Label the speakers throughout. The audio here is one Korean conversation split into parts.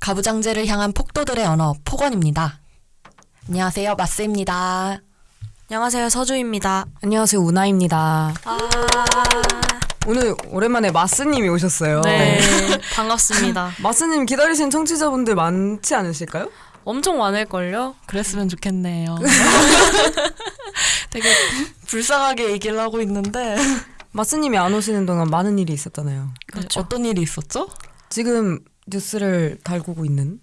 Speaker 1: 가부장제를 향한 폭도들의 언어, 폭언입니다. 안녕하세요, 마스입니다.
Speaker 2: 안녕하세요, 서주입니다. 안녕하세요, 우나입니다. 아... 오늘 오랜만에 마스님이 오셨어요. 네, 네. 반갑습니다. 마스님 기다리신 청취자분들 많지 않으실까요? 엄청 많을걸요? 그랬으면 좋겠네요. 되게 불쌍하게 얘기를 하고 있는데 마스님이 안 오시는 동안 많은 일이 있었잖아요. 그렇죠. 어떤 일이 있었죠? 지금 뉴스를 달구고 있는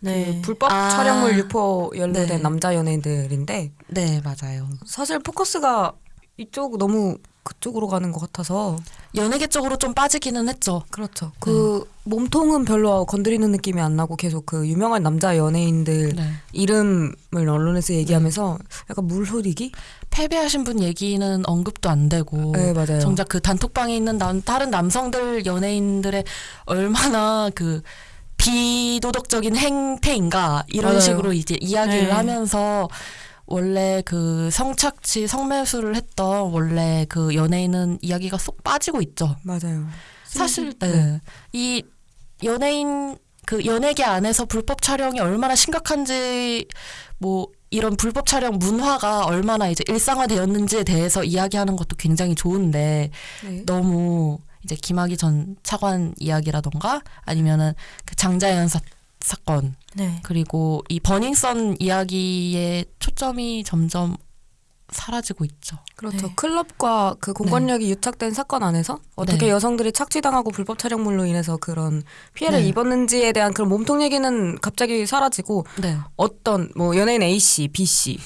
Speaker 2: 그 네. 그 불법 아. 촬영물 유포 연루된 네. 남자 연예인들인데 네 맞아요. 사실 포커스가 이쪽 너무 그쪽으로 가는 것 같아서 연예계 쪽으로 좀 빠지기는 했죠. 그렇죠. 그 네. 몸통은 별로 건드리는 느낌이 안 나고 계속 그 유명한 남자 연예인들 네. 이름을 언론에서 네. 얘기하면서 네. 약간 물흐리기? 패배하신 분 얘기는 언급도 안 되고 아, 네, 맞아요. 정작 그 단톡방에 있는 남,
Speaker 1: 다른 남성들 연예인들의 얼마나 그 비도덕적인 행태인가 이런 맞아요. 식으로 이제 이야기를 네. 하면서 원래 그 성착취 성매수를 했던 원래 그 연예인은 이야기가 쏙 빠지고 있죠. 맞아요. 사실 네. 네. 이 연예인 그 연예계 안에서 불법 촬영이 얼마나 심각한지 뭐 이런 불법 촬영 문화가 얼마나 이제 일상화되었는지에 대해서 이야기하는 것도 굉장히 좋은데 네. 너무 이제 김학의 전 차관 이야기라던가 아니면은 그 장자연 사 사건 네. 그리고 이 버닝썬 이야기의 초점이 점점 사라지고 있죠.
Speaker 2: 그렇죠. 네. 클럽과 그 공권력이 네. 유착된 사건 안에서 어떻게 네. 여성들이 착취당하고 불법 촬영물로 인해서 그런 피해를 네. 입었는지에 대한 그런 몸통 얘기는 갑자기 사라지고 네. 어떤 뭐 연예인 A 씨, B 씨.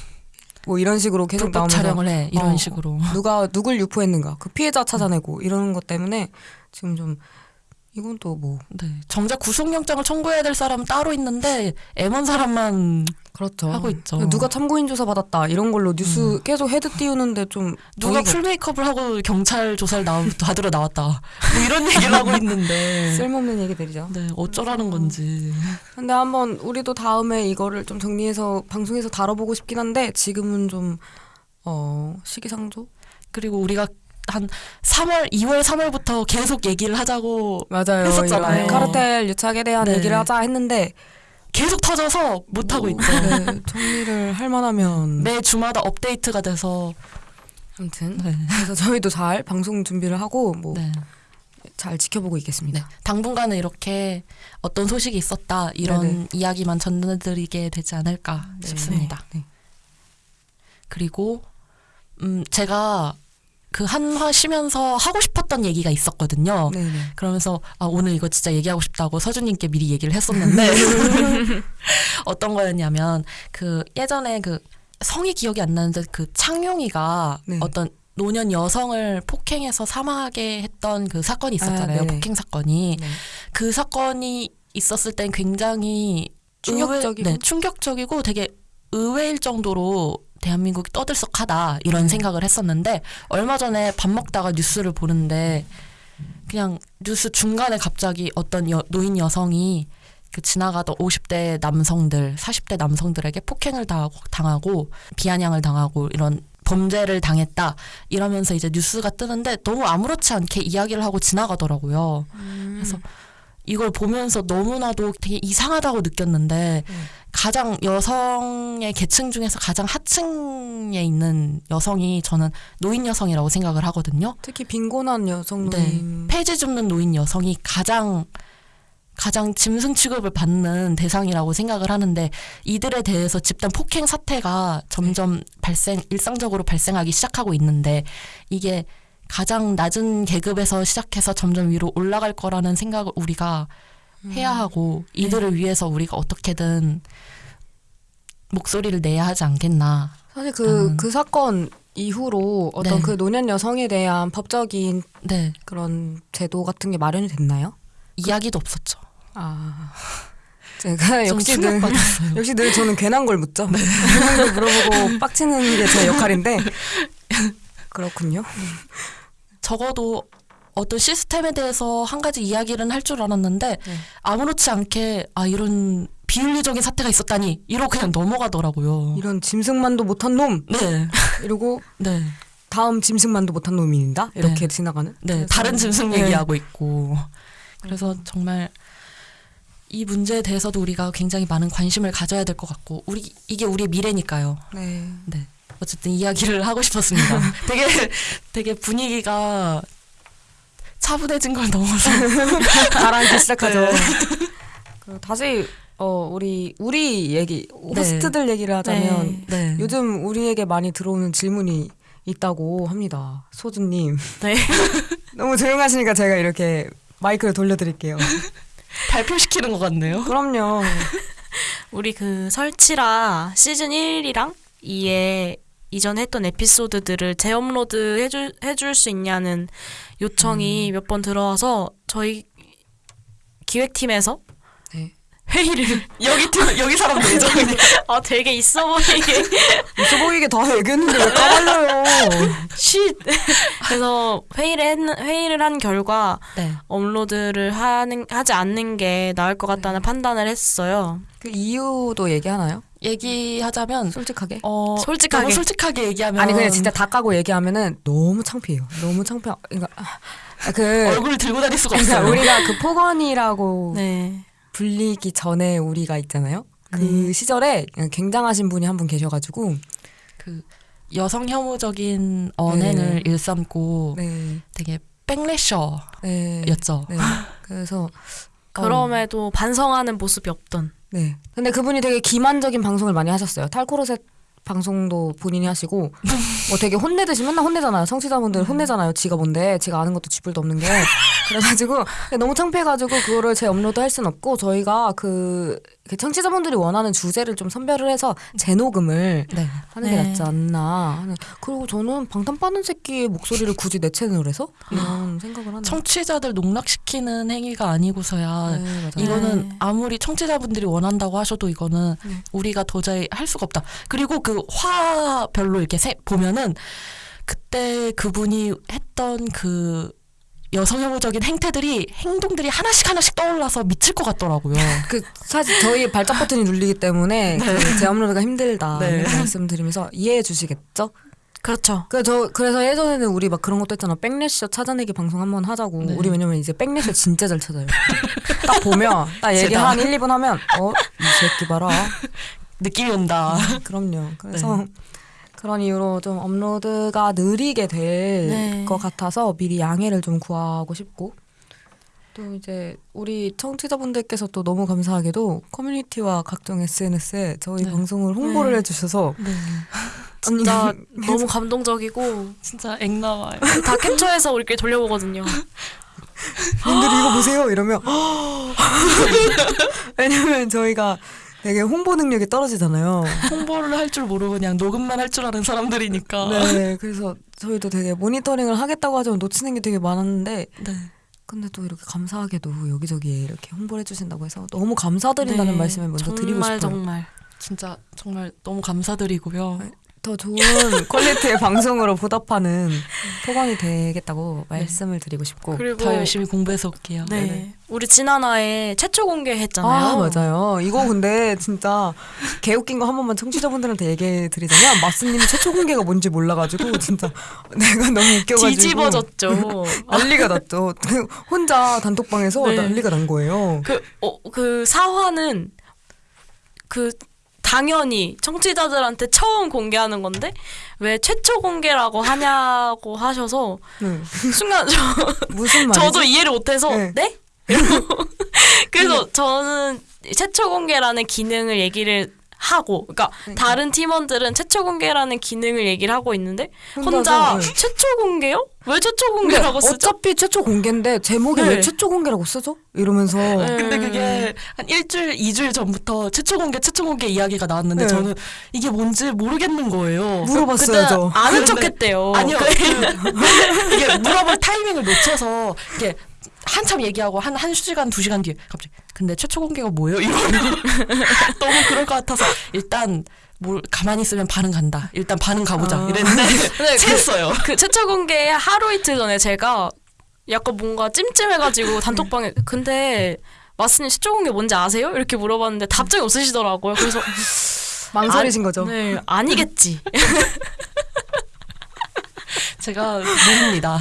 Speaker 2: 뭐 이런 식으로 계속 나오면서 촬영을 해 이런 어, 식으로 누가 누굴 유포했는가 그 피해자 찾아내고 이러는 것 때문에 지금 좀 이건 또 뭐. 네. 정작 구속영장을 청구해야 될 사람은 따로 있는데 애먼 사람만 그렇죠. 하고 있죠. 누가 참고인 조사 받았다 이런 걸로 뉴스 음. 계속 헤드 띄우는데 좀 누가 풀
Speaker 1: 메이크업을 하고 경찰 조사를 나 받으러 나왔다 뭐 이런 얘기를 하고 있는데 쓸모없는 얘기들이죠. 네, 어쩌라는 건지.
Speaker 2: 근데 한번 우리도 다음에 이거를 좀 정리해서 방송에서 다뤄보고 싶긴 한데 지금은 좀 어, 시기상조 그리고 우리가 한 3월, 2월, 3월부터
Speaker 1: 계속 얘기를 하자고 맞아요. 했었잖아요. 카르텔
Speaker 2: 유착에 대한 네. 얘기를 하자 했는데 계속 터져서 못 하고 있죠. 네, 정리를 할 만하면 매 주마다 업데이트가 돼서 아무튼 네. 그래서 저희도 잘 방송 준비를 하고 뭐. 네.
Speaker 1: 잘 지켜보고 있겠습니다. 네. 당분간은 이렇게 어떤 소식이 있었다 이런 네네. 네. 이야기만 전해드리게 되지 않을까 네네. 싶습니다. 네네. 네. 그리고 음 제가 그 한화 쉬면서 하고 싶었던 얘기가 있었거든요. 네네. 네. 그러면서 아, 오늘 이거 진짜 얘기하고 싶다고 서준님께 미리 얘기를 했었는데 어떤 거였냐면 그 예전에 그 성이 기억이 안 나는데 그창용이가네 어떤 노년 여성을 폭행해서 사망하게 했던 그 사건이 아, 있었잖아요. 아, 폭행 사건이 네. 그 사건이 있었을 땐 굉장히 충격적이고 의외, 네, 충격적이고 되게 의외일 정도로 대한민국이 떠들썩하다 이런 음. 생각을 했었는데 얼마 전에 밥 먹다가 뉴스를 보는데 그냥 뉴스 중간에 갑자기 어떤 여, 노인 여성이 그 지나가던 50대 남성들, 40대 남성들에게 폭행을 당하고 비아냥을 당하고 이런 범죄를 당했다 이러면서 이제 뉴스가 뜨는데 너무 아무렇지 않게 이야기를 하고 지나가더라고요. 음. 그래서 이걸 보면서 너무나도 되게 이상하다고 느꼈는데 음. 가장 여성의 계층 중에서 가장 하층에 있는 여성이 저는 노인 여성이라고 생각을 하거든요. 특히 빈곤한 여성들 네. 폐지 줍는 노인 여성이 가장 가장 짐승 취급을 받는 대상이라고 생각을 하는데 이들에 대해서 집단 폭행 사태가 점점 네. 발생 일상적으로 발생하기 시작하고 있는데 이게 가장 낮은 계급에서 시작해서 점점 위로 올라갈 거라는 생각을 우리가 음. 해야 하고 네. 이들을 네. 위해서 우리가 어떻게든 목소리를 내야 하지 않겠나.
Speaker 2: 사실 그그 그 사건 이후로 어떤 네. 그 노년 여성에 대한 법적인 네. 그런 제도 같은 게 마련이 됐나요? 이야기도 그... 없었죠. 아. 제가 역시 늘, 역시 늘 저는 괜한 걸 묻죠. 네. 괜한 걸 물어보고 빡치는 게 제 역할인데. 그렇군요.
Speaker 1: 적어도 어떤 시스템에 대해서 한 가지 이야기를할 줄 알았는데 네. 아무렇지 않게 아 이런
Speaker 2: 비윤리적인 사태가 있었다니 이러고 그냥 넘어가더라고요. 이런 짐승만도 못한 놈. 네. 이러고 네. 다음 짐승만도 못한 놈이다 이렇게 네. 지나가는. 네. 다른 네. 짐승 얘기하고 있고.
Speaker 1: 그래서 음. 정말 이 문제에 대해서도 우리가 굉장히 많은 관심을 가져야 될 것 같고 우리 이게 우리의 미래니까요. 네. 네. 어쨌든 이야기를 하고 싶었습니다. 되게 되게 분위기가 차분해진 걸 넘어서 가라앉기 네. 시작하죠.
Speaker 2: 그 다시 어 우리 우리 얘기 호스트들 네. 얘기를 하자면 네. 네. 요즘 우리에게 많이 들어오는 질문이 있다고 합니다. 소준님. 네. 너무 조용하시니까 제가 이렇게 마이크를 돌려드릴게요. 발표시키는 것 같네요. 그럼요.
Speaker 3: 우리 그 설치라 시즌 1이랑 2에 이전에 했던 에피소드들을 재업로드 해줄, 해줄 수 있냐는 요청이 음. 몇번 들어와서 저희 기획팀에서 네. 회의를 여기 팀 여기 사람 되죠? 아 되게 있어 보이게 있어 보이게 다 얘기했는데 왜 까발려요? 쉿. 그래서 회의를 했, 회의를 한 결과 네. 업로드를 하는 하지 않는 게 나을 것 같다는 네. 판단을 했어요.
Speaker 2: 그 이유도 얘기하나요? 얘기하자면 솔직하게 어 솔직하게 너무 솔직하게 얘기하면 아니 그냥 진짜 다 까고 얘기하면은 너무 창피해요. 너무 창피 그러니까 아, 그얼굴 들고 다닐 수가 그러니까 없어요. 우리가 그 포건이라고 네. 불리기 전에 우리가 있잖아요. 그 네. 시절에 굉장하신 분이 한 분 계셔가지고 그 여성 혐오적인 언행을 네. 일삼고 네. 되게 백래셔였죠. 네. 네. 그래서 그럼에도
Speaker 3: 반성하는 모습이
Speaker 2: 없던. 네. 근데 그분이 되게 기만적인 방송을 많이 하셨어요. 탈코르셋 방송도 본인이 하시고 뭐 되게 혼내듯이 맨날 혼내잖아요. 청취자분들 혼내잖아요. 지가 뭔데 지가 아는 것도 지불도 없는 게 그래가지고 너무 창피해가지고 그거를 제 업로드 할 순 없고 저희가 그, 그 청취자분들이 원하는 주제를 좀 선별을 해서 재녹음을 네. 하는 게 네. 낫지 않나. 그리고 저는 방탄 빠는 새끼의 목소리를 굳이 내 채널에서 이런 생각을 하는
Speaker 1: 청취자들 농락시키는 행위가 아니고서야 네, 이거는 네. 아무리 청취자분들이 원한다고 하셔도 이거는 네. 우리가 도저히 할 수가 없다. 그리고 그 화별로 이렇게 세, 보면은 그때 그분이 했던 그 여성혐오적인
Speaker 2: 행태들이 행동들이 하나씩 하나씩 떠올라서 미칠 것 같더라고요. 그 사실 저희 발작 버튼이 눌리기 때문에 네. 그 제업로드가 힘들다 네. 말씀드리면서 이해해 주시겠죠? 그렇죠. 그저 그러니까 그래서 예전에는 우리 막 그런 것도 했잖아. 백래셔 찾아내기 방송 한 번 하자고. 네. 우리 왜냐면 이제 백래셔 진짜 잘 찾아요. 딱 보면 딱 얘기 제가. 한 1, 2분 하면 어, 이 새끼 봐라. 느낌이 온다. 네, 그럼요. 그래서 네. 그런 이유로 좀 업로드가 느리게 될것 네. 같아서 미리 양해를 좀 구하고 싶고 또 이제 우리 청취자분들께서 또 너무 감사하게도 커뮤니티와 각종 SNS에 저희 네. 방송을 네. 홍보를 네. 해주셔서 네. 진짜 너무
Speaker 3: 감동적이고 진짜 액 나와요. 다 캡처해서 우리끼 돌려보거든요.
Speaker 2: 님들 이거 보세요 이러면 왜냐면 저희가 되게 홍보 능력이 떨어지잖아요. 홍보를 할 줄 모르고 그냥 녹음만 할 줄 아는 사람들이니까. 네, 그래서 저희도 되게 모니터링을 하겠다고 하자면 놓치는 게 되게 많았는데. 네. 근데 또 이렇게 감사하게도 여기저기 이렇게 홍보를 해주신다고 해서 너무 감사드린다는 네, 말씀을 먼저 드리고 싶어요. 정말
Speaker 1: 정말 진짜 정말 너무 감사드리고요. 네.
Speaker 2: 더 좋은 퀄리티의 방송으로 보답하는 소감이 되겠다고 네. 말씀을 드리고 싶고 더 열심히 공부해서 올게요. 네네. 네. 우리 지난화에 최초 공개했잖아요. 아, 맞아요. 이거 근데 진짜 개웃긴 거 한 번만 청취자분들한테 얘기해 드리자면 마스님 최초 공개가 뭔지 몰라가지고 진짜 내가 너무 웃겨가지고 뒤집어졌죠. 난리가 났죠. 혼자 단톡방에서 네. 난리가 난 거예요. 그, 어, 그 사화는
Speaker 3: 그 당연히 청취자들한테 처음 공개하는 건데 왜 최초 공개라고 하냐고 하셔서 네. 순간 저 무슨
Speaker 2: 말이지? 저도 이해를
Speaker 3: 못해서 네? 네? 그래서 네. 저는 최초 공개라는 기능을 얘기를 하고 그러니까, 그 다른 팀원들은 최초 공개라는 기능을 얘기를 하고 있는데 혼자, 혼자 네. 최초 공개요? 왜 최초 공개라고 쓰죠?
Speaker 2: 어차피 최초 공개인데 제목이 네. 왜 최초 공개라고 쓰죠? 이러면서 네. 근데 음. 그게
Speaker 3: 한 일주일, 이주일 전부터
Speaker 1: 최초 공개, 최초 공개 이야기가 나왔는데 네. 저는 이게 뭔지 모르겠는 거예요. 물어봤어요, 아는 네. 척했대요. 아니요. 그,
Speaker 3: 음. 이게
Speaker 1: 물어볼 타이밍을 놓쳐서 이게 한참 얘기하고 한, 한 시간, 두 시간 뒤에 갑자기 근데 최초 공개가 뭐예요? 이거 너무 그럴 것 같아서 일단 뭘 가만히 있으면 반응 간다. 일단 반응 가보자. 아. 이랬는데 네, 채했어요. 그,
Speaker 3: 그 최초 공개 하루 이틀 전에 제가 약간 뭔가 찜찜해가지고 단톡방에 근데 마스님 최초 공개 뭔지 아세요? 이렇게 물어봤는데 답장이 없으시더라고요. 그래서 망설이신 아, 거죠. 네, 아니겠지. 제가 모릅니다.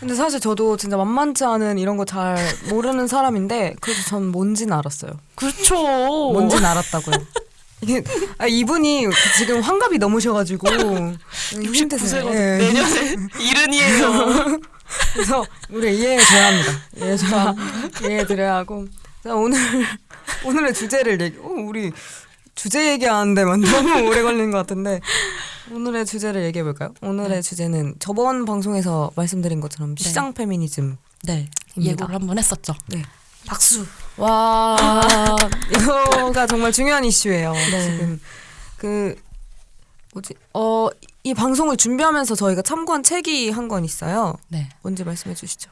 Speaker 2: 근데 사실 저도 진짜 만만치 않은 이런 거 잘 모르는 사람인데 그래도 전 뭔진 알았어요. 그렇죠. 뭔진 알았다고요. 이 아, 이분이 지금 환갑이 넘으셔가지고 69세가 예. 내년에 이른이에요. 그래서 우리 이해해줘야 예 합니다. 이해해줘야 예, 이해해드려야 아. 예 하고 자 오늘 오늘의 주제를 얘기. 어, 우리 주제 얘기하는데만 너무 오래 걸리는 것 같은데 오늘의 주제를 얘기해 볼까요? 오늘의 네. 주제는 저번 방송에서 말씀드린 것처럼 시장 네. 페미니즘 네 예고를 한번 했었죠. 네 박수. 와 이거가 정말 중요한 이슈예요. 네. 지금 그 뭐지 어이 방송을 준비하면서 저희가 참고한 책이 한 권 있어요. 네. 언제 말씀해 주시죠.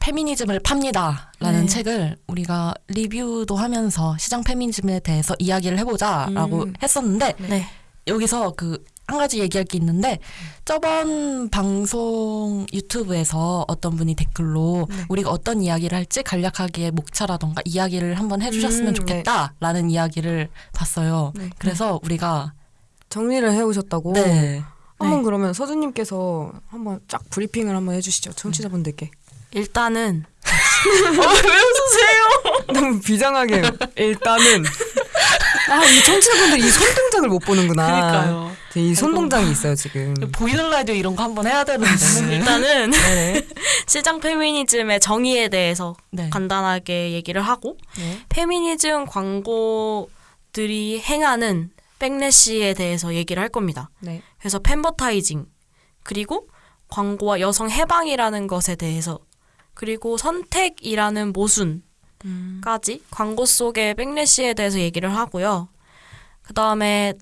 Speaker 2: 페미니즘을 팝니다라는 네.
Speaker 1: 책을 우리가 리뷰도 하면서 시장 페미니즘에 대해서 이야기를 해보자라고 음. 했었는데 네. 여기서 그한 가지 얘기할 게 있는데 저번 방송 유튜브에서 어떤 분이 댓글로 네. 우리가 어떤 이야기를 할지 간략하게 목차라던가 이야기를 한번 해주셨으면 음, 네. 좋겠다라는 네. 이야기를 봤어요. 네. 그래서 우리가 정리를 해오셨다고. 네. 한번
Speaker 2: 네. 그러면 서준님께서 한번 쫙 브리핑을 한번 해주시죠. 청취자분들께. 일단은 어, 왜 웃으세요? 너무 비장하게 일단은 아, 이 청취자분들이 이 손동작을 못 보는구나. 그러니까요. 네, 이 손동작이 있어요, 지금. 보이는 라디오 이런 거 한번 해야 되는데. 네. 일단은 네. 시장 페미니즘의
Speaker 3: 정의에 대해서 네. 간단하게 얘기를 하고 네. 페미니즘 광고들이 행하는 백래시에 대해서 얘기를 할 겁니다. 그래서 팬버타이징 그리고 광고와 여성 해방이라는 것에 대해서 그리고 선택이라는 모순 음. 까지 광고 속의 백래시에 대해서 얘기를 하고요. 그 다음에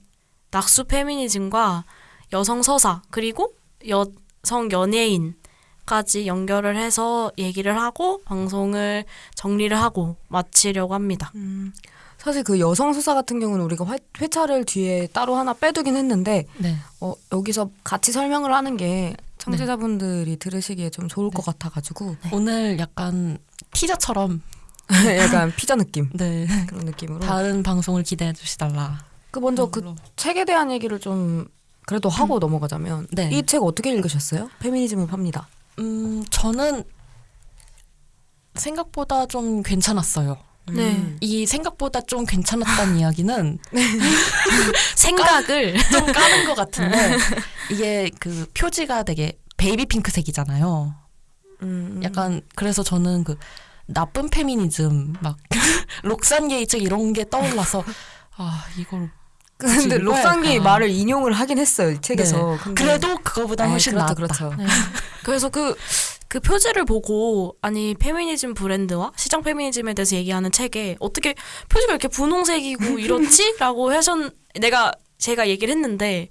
Speaker 3: 낙수 페미니즘과 여성 서사 그리고 여성 연예인까지 연결을 해서 얘기를 하고 방송을 정리를 하고 마치려고 합니다. 음,
Speaker 2: 사실 그 여성 서사 같은 경우는 우리가 화, 회차를 뒤에 따로 하나 빼두긴 했는데 네. 어, 여기서 같이 설명을 하는 게 네. 청취자분들이 네. 들으시기에 좀 좋을 네. 것 같아가지고 오늘 약간 티저처럼
Speaker 1: 약간
Speaker 2: 피자 느낌. 네. 그런 느낌으로. 다른 방송을 기대해 주시달라. 그 먼저 그 책에 대한 얘기를 좀 그래도 하고 음. 넘어가자면 네. 이책 어떻게 읽으셨어요? 페미니즘을 팝니다. 음, 저는
Speaker 1: 생각보다 좀 괜찮았어요. 음. 네. 음. 이 생각보다 좀 괜찮았다는 이야기는 네. 생각을 좀 까는 것 같은데 이게 그 표지가 되게 베이비 핑크색이잖아요. 음. 음. 약간 그래서 저는 그 나쁜 페미니즘 막 록산 게이츠 이런 게 떠올라서
Speaker 2: 아 이걸 근데 록상기 말을 인용을 하긴 했어요 책에서. 네. 그래도 그거보다 네, 훨씬 아, 그렇죠, 그렇죠. 네.
Speaker 3: 그래서 그. 그 표지를 보고 아니 페미니즘 브랜드와 시장 페미니즘에 대해서 얘기하는 책에 어떻게 표지가 이렇게 분홍색이고 이렇지라고 해서 내가 제가 얘기를 했는데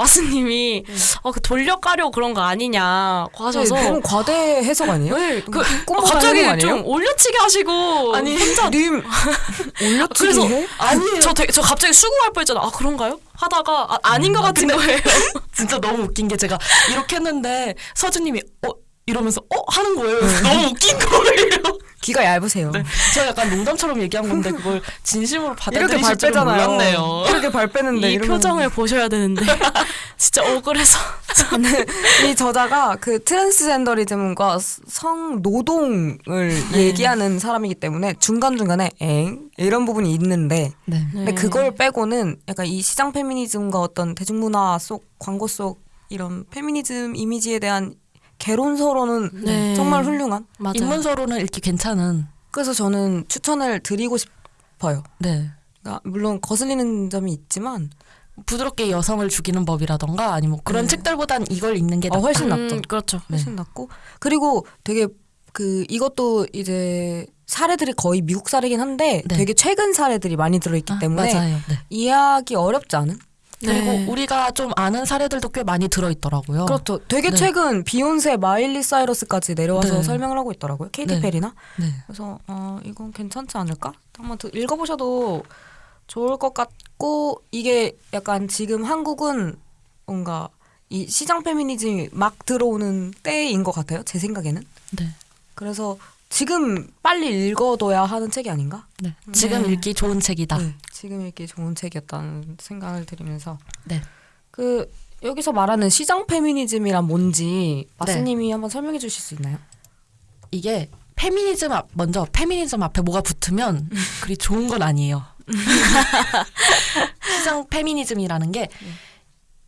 Speaker 3: 마스님이 음. 네. 아, 어, 그 돌려가려 그런 거 아니냐 하셔서 네, 너무 과대
Speaker 2: 해석 아니에요? 네, 그 아, 갑자기 좀
Speaker 3: 올려치기 하시고 아니 혼자 님 올려치기 해? 아니 저, 저 갑자기 수긍할 뻔했잖아. 아 그런가요? 하다가 아, 닌것 아, 같은 거예요. 진짜 너무 웃긴 게 제가 이렇게 했는데 서주님이 어 이러면서 어 하는 거예요. 네. 너무 웃긴 거예요. 귀가 얇으세요. 네. 저 약간 농담처럼 얘기한 건데 그걸 진심으로 받아들이실 줄 몰랐네요. 이렇게
Speaker 2: 발 빼는데 이 이러면... 표정을 보셔야 되는데 진짜 억울해서 저는 이 저자가 그 트랜스젠더리즘과 성노동을 네. 얘기하는 사람이기 때문에 중간중간에 엥 이런 부분이 있는데 네. 근데 그걸 빼고는 약간 이 시장 페미니즘과 어떤 대중문화 속 광고 속 이런 페미니즘 이미지에 대한 개론서로는 네. 정말 훌륭한 맞아요. 인문서로는 읽기 괜찮은 그래서 저는 추천을 드리고 싶어요. 네. 그러니까 물론 거슬리는 점이 있지만 부드럽게 여성을 죽이는 법이라던가 아니면 그런 음. 책들보단 이걸 읽는 게 어, 훨씬 낫죠. 음, 그렇죠. 네. 훨씬 낫고 그리고 되게 그 이것도 이제 사례들이 거의 미국 사례긴 한데 네. 되게 최근 사례들이 많이 들어있기 아, 때문에 네. 이해하기 어렵지 않은 네. 그리고 네. 우리가 좀 아는 사례들도 꽤 많이 들어있더라고요. 그렇죠. 되게 최근 비욘세, 마일리 사이러스까지 내려와서 설명을 하고 있더라고요. 케이티 페리나. 그래서 어, 이건 괜찮지 않을까? 한번 읽어보셔도 좋을 것 같고 이게 약간 지금 한국은 뭔가 이 시장 페미니즘이 막 들어오는 때인 것 같아요. 제 생각에는. 네. 그래서 지금 빨리 읽어둬야 하는 책이 아닌가? 네. 음. 지금 네. 읽기 좋은 책이다. 네. 지금 읽기 좋은 책이었다는 생각을 드리면서 네. 그 여기서 말하는 시장 페미니즘이란 뭔지 마스님이 네. 한번 설명해 주실 수 있나요?
Speaker 1: 이게 페미니즘 앞 먼저 페미니즘 앞에 뭐가 붙으면 그리 좋은 건 아니에요. 시장 페미니즘이라는 게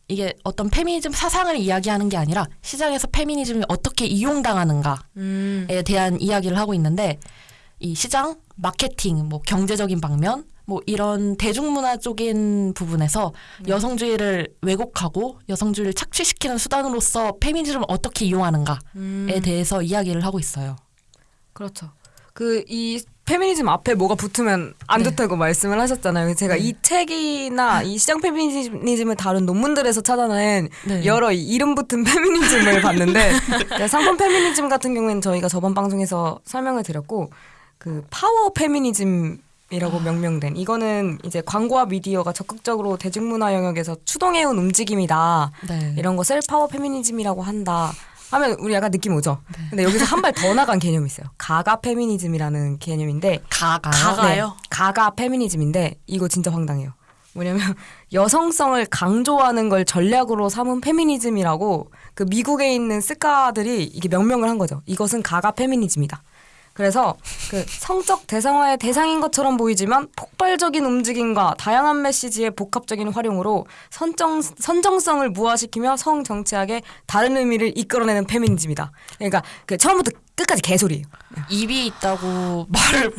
Speaker 1: 이게 어떤 페미니즘 사상을 이야기하는 게 아니라 시장에서 페미니즘이 어떻게 이용당하는가에 음. 대한 이야기를 하고 있는데 이 시장 마케팅 뭐 경제적인 방면 뭐 이런 대중문화 쪽인 부분에서 음. 여성주의를 왜곡하고 여성주의를 착취시키는 수단으로서 페미니즘을 어떻게 이용하는가에 음. 대해서 이야기를 하고 있어요.
Speaker 2: 그렇죠. 그이 페미니즘 앞에 뭐가 붙으면 안 네. 좋다고 말씀을 하셨잖아요. 제가 네. 이 책이나 이 시장 페미니즘을 다룬 논문들에서 찾아낸 네. 여러 이름 붙은 페미니즘을 봤는데 상품 페미니즘 같은 경우에는 저희가 저번 방송에서 설명을 드렸고 그 파워 페미니즘 이라고 아. 명명된 이거는 이제 광고와 미디어가 적극적으로 대중문화 영역에서 추동해온 움직임이다 네. 이런 것을 파워 페미니즘이라고 한다 하면 우리 약간 느낌 오죠. 네. 근데 여기서 한 발 더 나간 개념이 있어요. 가가 페미니즘이라는 개념인데 가가 가가요? 네, 가가 페미니즘인데 이거 진짜 황당해요. 뭐냐면 여성성을 강조하는 걸 전략으로 삼은 페미니즘이라고 그 미국에 있는 스카들이 이게 명명을 한 거죠. 이것은 가가 페미니즘이다. 그래서 그 성적 대상화의 대상인 것처럼 보이지만 폭발적인 움직임과 다양한 메시지의 복합적인 활용으로 선정, 선정성을 무화시키며 성정치학의 다른 의미를 이끌어내는 페미니즘이다. 그러니까 그 처음부터 끝까지 개소리 입이 있다고 말을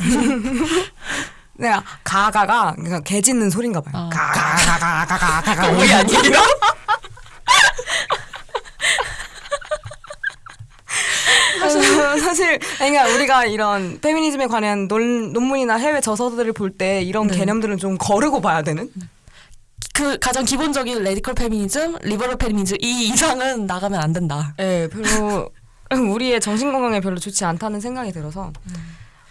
Speaker 2: 네, 가가가 그러개 짖는 소린가 봐요. 아. 가가가가가가가 우리 아니에요? 하시는 음. 사실 그러니까 우리가 이런 페미니즘에 관한 논, 논문이나 해외 저서들을 볼 때 이런 네. 개념들은 좀 거르고 봐야 되는? 그 가장 기본적인 레디컬 페미니즘, 리버럴 페미니즘 이 이상은 나가면 안 된다. 네, 별로 우리의 정신 건강에 별로 좋지 않다는 생각이 들어서. 음.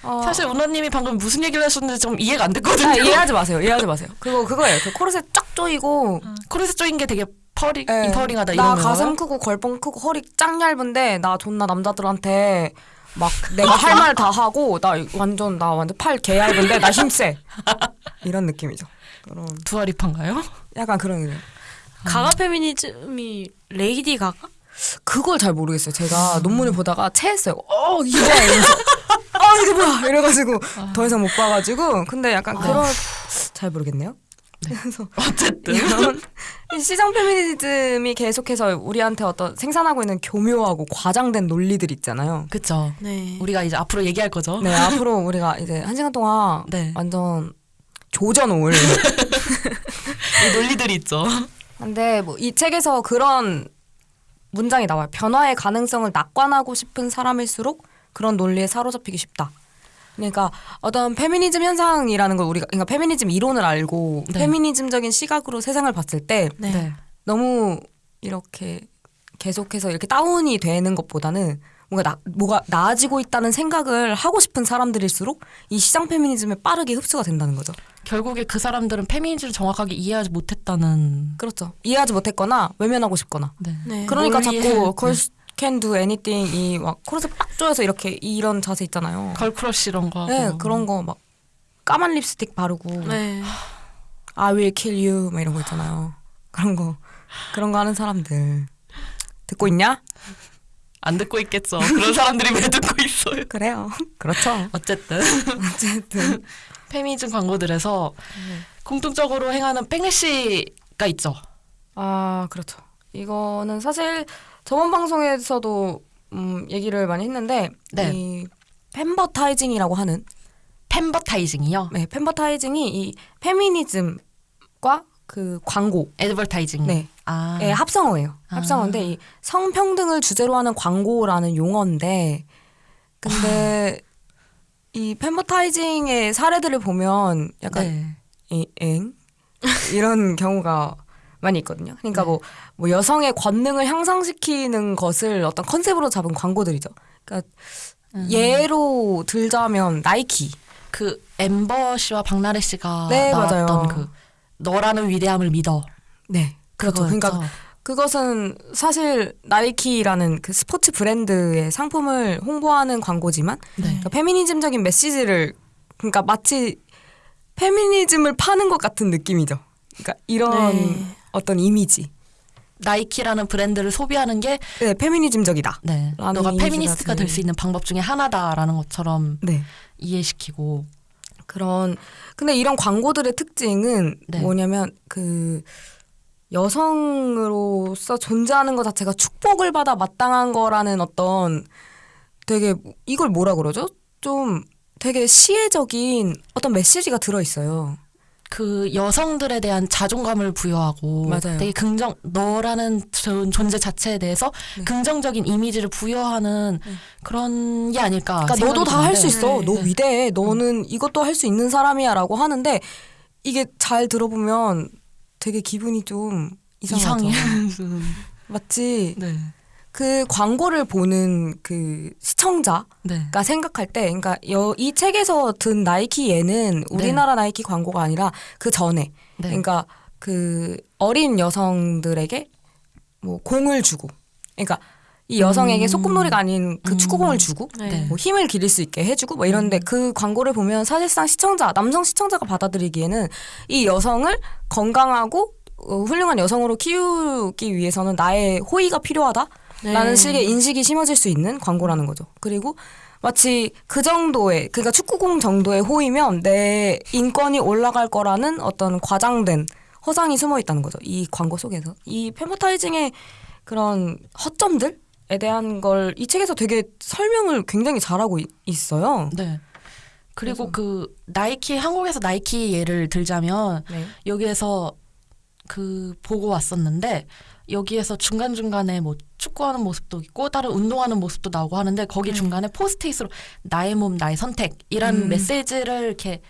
Speaker 2: 어. 사실 운하님이 방금 무슨 얘기를 하셨는지 좀 이해가 안 됐거든요. 아, 이해하지 마세요. 이해하지 마세요. 그거 그거예요. 그 코르셋 쫙 조이고 코르셋 조인 게 되게 펄이 네. 인퍼링하다 이런 나 가슴 크고 걸봉 크고 허리 짱 얇은데 나 존나 남자들한테 막 내가 아, 할말 다 하고 나 완전 나 완전 팔 개 얇은데 나 힘세 이런 느낌이죠. 그런 두아리파인가요? 약간 그런 느낌. 음. 가가
Speaker 3: 페미니즘이 레이디 가가?
Speaker 2: 그걸 잘 모르겠어요. 제가 음. 논문을 보다가 체했어요. 어 이게 아 이게 뭐야 이래가지고 아. 더 이상 못 봐가지고 근데 약간 아. 그런 잘 모르겠네요. 그래서 어쨌든 시장 페미니즘이 계속해서 우리한테 어떤 생산하고 있는 교묘하고 과장된 논리들 있잖아요. 그렇죠. 네. 우리가 이제 앞으로 얘기할 거죠. 네, 앞으로 우리가 이제 한 시간 동안 네. 완전 조져놓을 논리들이 있죠. 근데 뭐 이 책에서 그런 문장이 나와요. 변화의 가능성을 낙관하고 싶은 사람일수록 그런 논리에 사로잡히기 쉽다. 그러니까 어떤 페미니즘 현상이라는 걸 우리가 그러니까 페미니즘 이론을 알고 네. 페미니즘적인 시각으로 세상을 봤을 때 네. 네. 너무 이렇게 계속해서 이렇게 다운이 되는 것보다는 뭔가 나, 뭐가 나아지고 있다는 생각을 하고 싶은 사람들일수록 이 시장 페미니즘에 빠르게 흡수가 된다는 거죠. 결국에 그 사람들은 페미니즘을 정확하게 이해하지 못했다는 그렇죠. 이해하지 못했거나 외면하고 싶거나. 네. 네. 그러니까 자꾸 그걸 네. can do anything 이막 코러스 빡 조여서 이렇게 이런 자세 있잖아요. 걸크러쉬 이런 거. 네, 하고. 네 그런 거 막 까만 립스틱 바르고. 네. I will kill you 막 이런 거 있잖아요. 그런 거 그런 거 하는 사람들 듣고 있냐?
Speaker 1: 안 듣고 있겠죠. 그런 사람들이 왜 듣고 있어요?
Speaker 2: 그래요. 그렇죠. 어쨌든 어쨌든 페미즘 광고들에서
Speaker 1: 네. 공통적으로 행하는 뺑글씨가
Speaker 2: 있죠. 아 그렇죠. 이거는 사실 저번 방송에서도 음, 얘기를 많이 했는데 네. 이 팬버타이징이라고 하는 팬버타이징이요? 네, 팬버타이징이 이 페미니즘과 그 광고 애드버타이징 네. 아. 네, 합성어예요. 아. 합성어인데 아. 이 성평등을 주제로 하는 광고라는 용어인데 근데 아. 이 팬버타이징의 사례들을 보면 약간 네. 이, 엥? 이런 경우가 많이 있거든요. 그러니까 네. 뭐뭐 여성의 권능을 향상시키는 것을 어떤 컨셉으로 잡은 광고들이죠. 그러니까 음. 예로 들자면 나이키. 그 엠버 씨와 박나래 씨가 네, 나왔던 맞아요. 그 너라는 위대함을 믿어. 네. 그렇죠. 그거였죠. 그러니까 그것은 사실 나이키라는 그 스포츠 브랜드의 상품을 홍보하는 광고지만 네. 그러니까 페미니즘적인 메시지를 그러니까 마치 페미니즘을 파는 것 같은 느낌이죠. 그러니까 이런 네. 어떤 이미지. 나이키라는
Speaker 1: 브랜드를 소비하는 게 네, 페미니즘적이다. 네. 너가 페미니스트가 될수 네. 있는 방법 중에 하나다라는
Speaker 2: 것처럼 네. 이해시키고 그런 근데 이런 광고들의 특징은 네. 뭐냐면 그 여성으로서 존재하는 것 자체가 축복을 받아 마땅한 거라는 어떤 되게 이걸 뭐라 그러죠? 좀 되게 시혜적인 어떤 메시지가 들어 있어요. 그 여성들에 대한 자존감을 부여하고 맞아요. 되게 긍정 너라는 존재 자체에 대해서 네. 긍정적인 이미지를 부여하는 네. 그런 게 아닐까. 그러니까 너도 다 할 수 있어. 네. 너 위대해. 너는 음. 이것도 할 수 있는 사람이야라고 하는데 이게 잘 들어보면 되게 기분이 좀 이상하죠. 이상해. 맞지. 네. 그 광고를 보는 그 시청자가 네. 생각할 때, 그러니까 여, 이 책에서 든 나이키 얘는 네. 우리나라 네. 나이키 광고가 아니라 그 전에, 네. 그러니까 그 어린 여성들에게 뭐 공을 주고, 그러니까
Speaker 3: 이 여성에게 음.
Speaker 2: 소꿉놀이가 아닌 그 음. 축구공을 주고 네. 뭐 힘을 기릴 수 있게 해주고 뭐 이런데 음. 그 광고를 보면 사실상 시청자 남성 시청자가 받아들이기에는 이 여성을 건강하고 어, 훌륭한 여성으로 키우기 위해서는 나의 호의가 필요하다 라는 네. 식의 인식이 심어질 수 있는 광고라는 거죠. 그리고 마치 그 정도의 그러니까 축구공 정도의 호이면 내 인권이 올라갈 거라는 어떤 과장된 허상이 숨어 있다는 거죠. 이 광고 속에서 이페버타이징의 그런 허점들에 대한 걸 이 책에서 되게 설명을 굉장히 잘하고 있어요. 네. 그리고 그래서. 그 나이키 한국에서 나이키 예를 들자면
Speaker 3: 네.
Speaker 1: 여기에서 그 보고 왔었는데 여기에서 중간중간에 뭐 축구하는 모습도 있고 다른 운동하는 모습도 나오고 하는데 거기 네. 중간에 포스트잇으로 나의 몸 나의 선택이라는 음. 메시지를 이렇게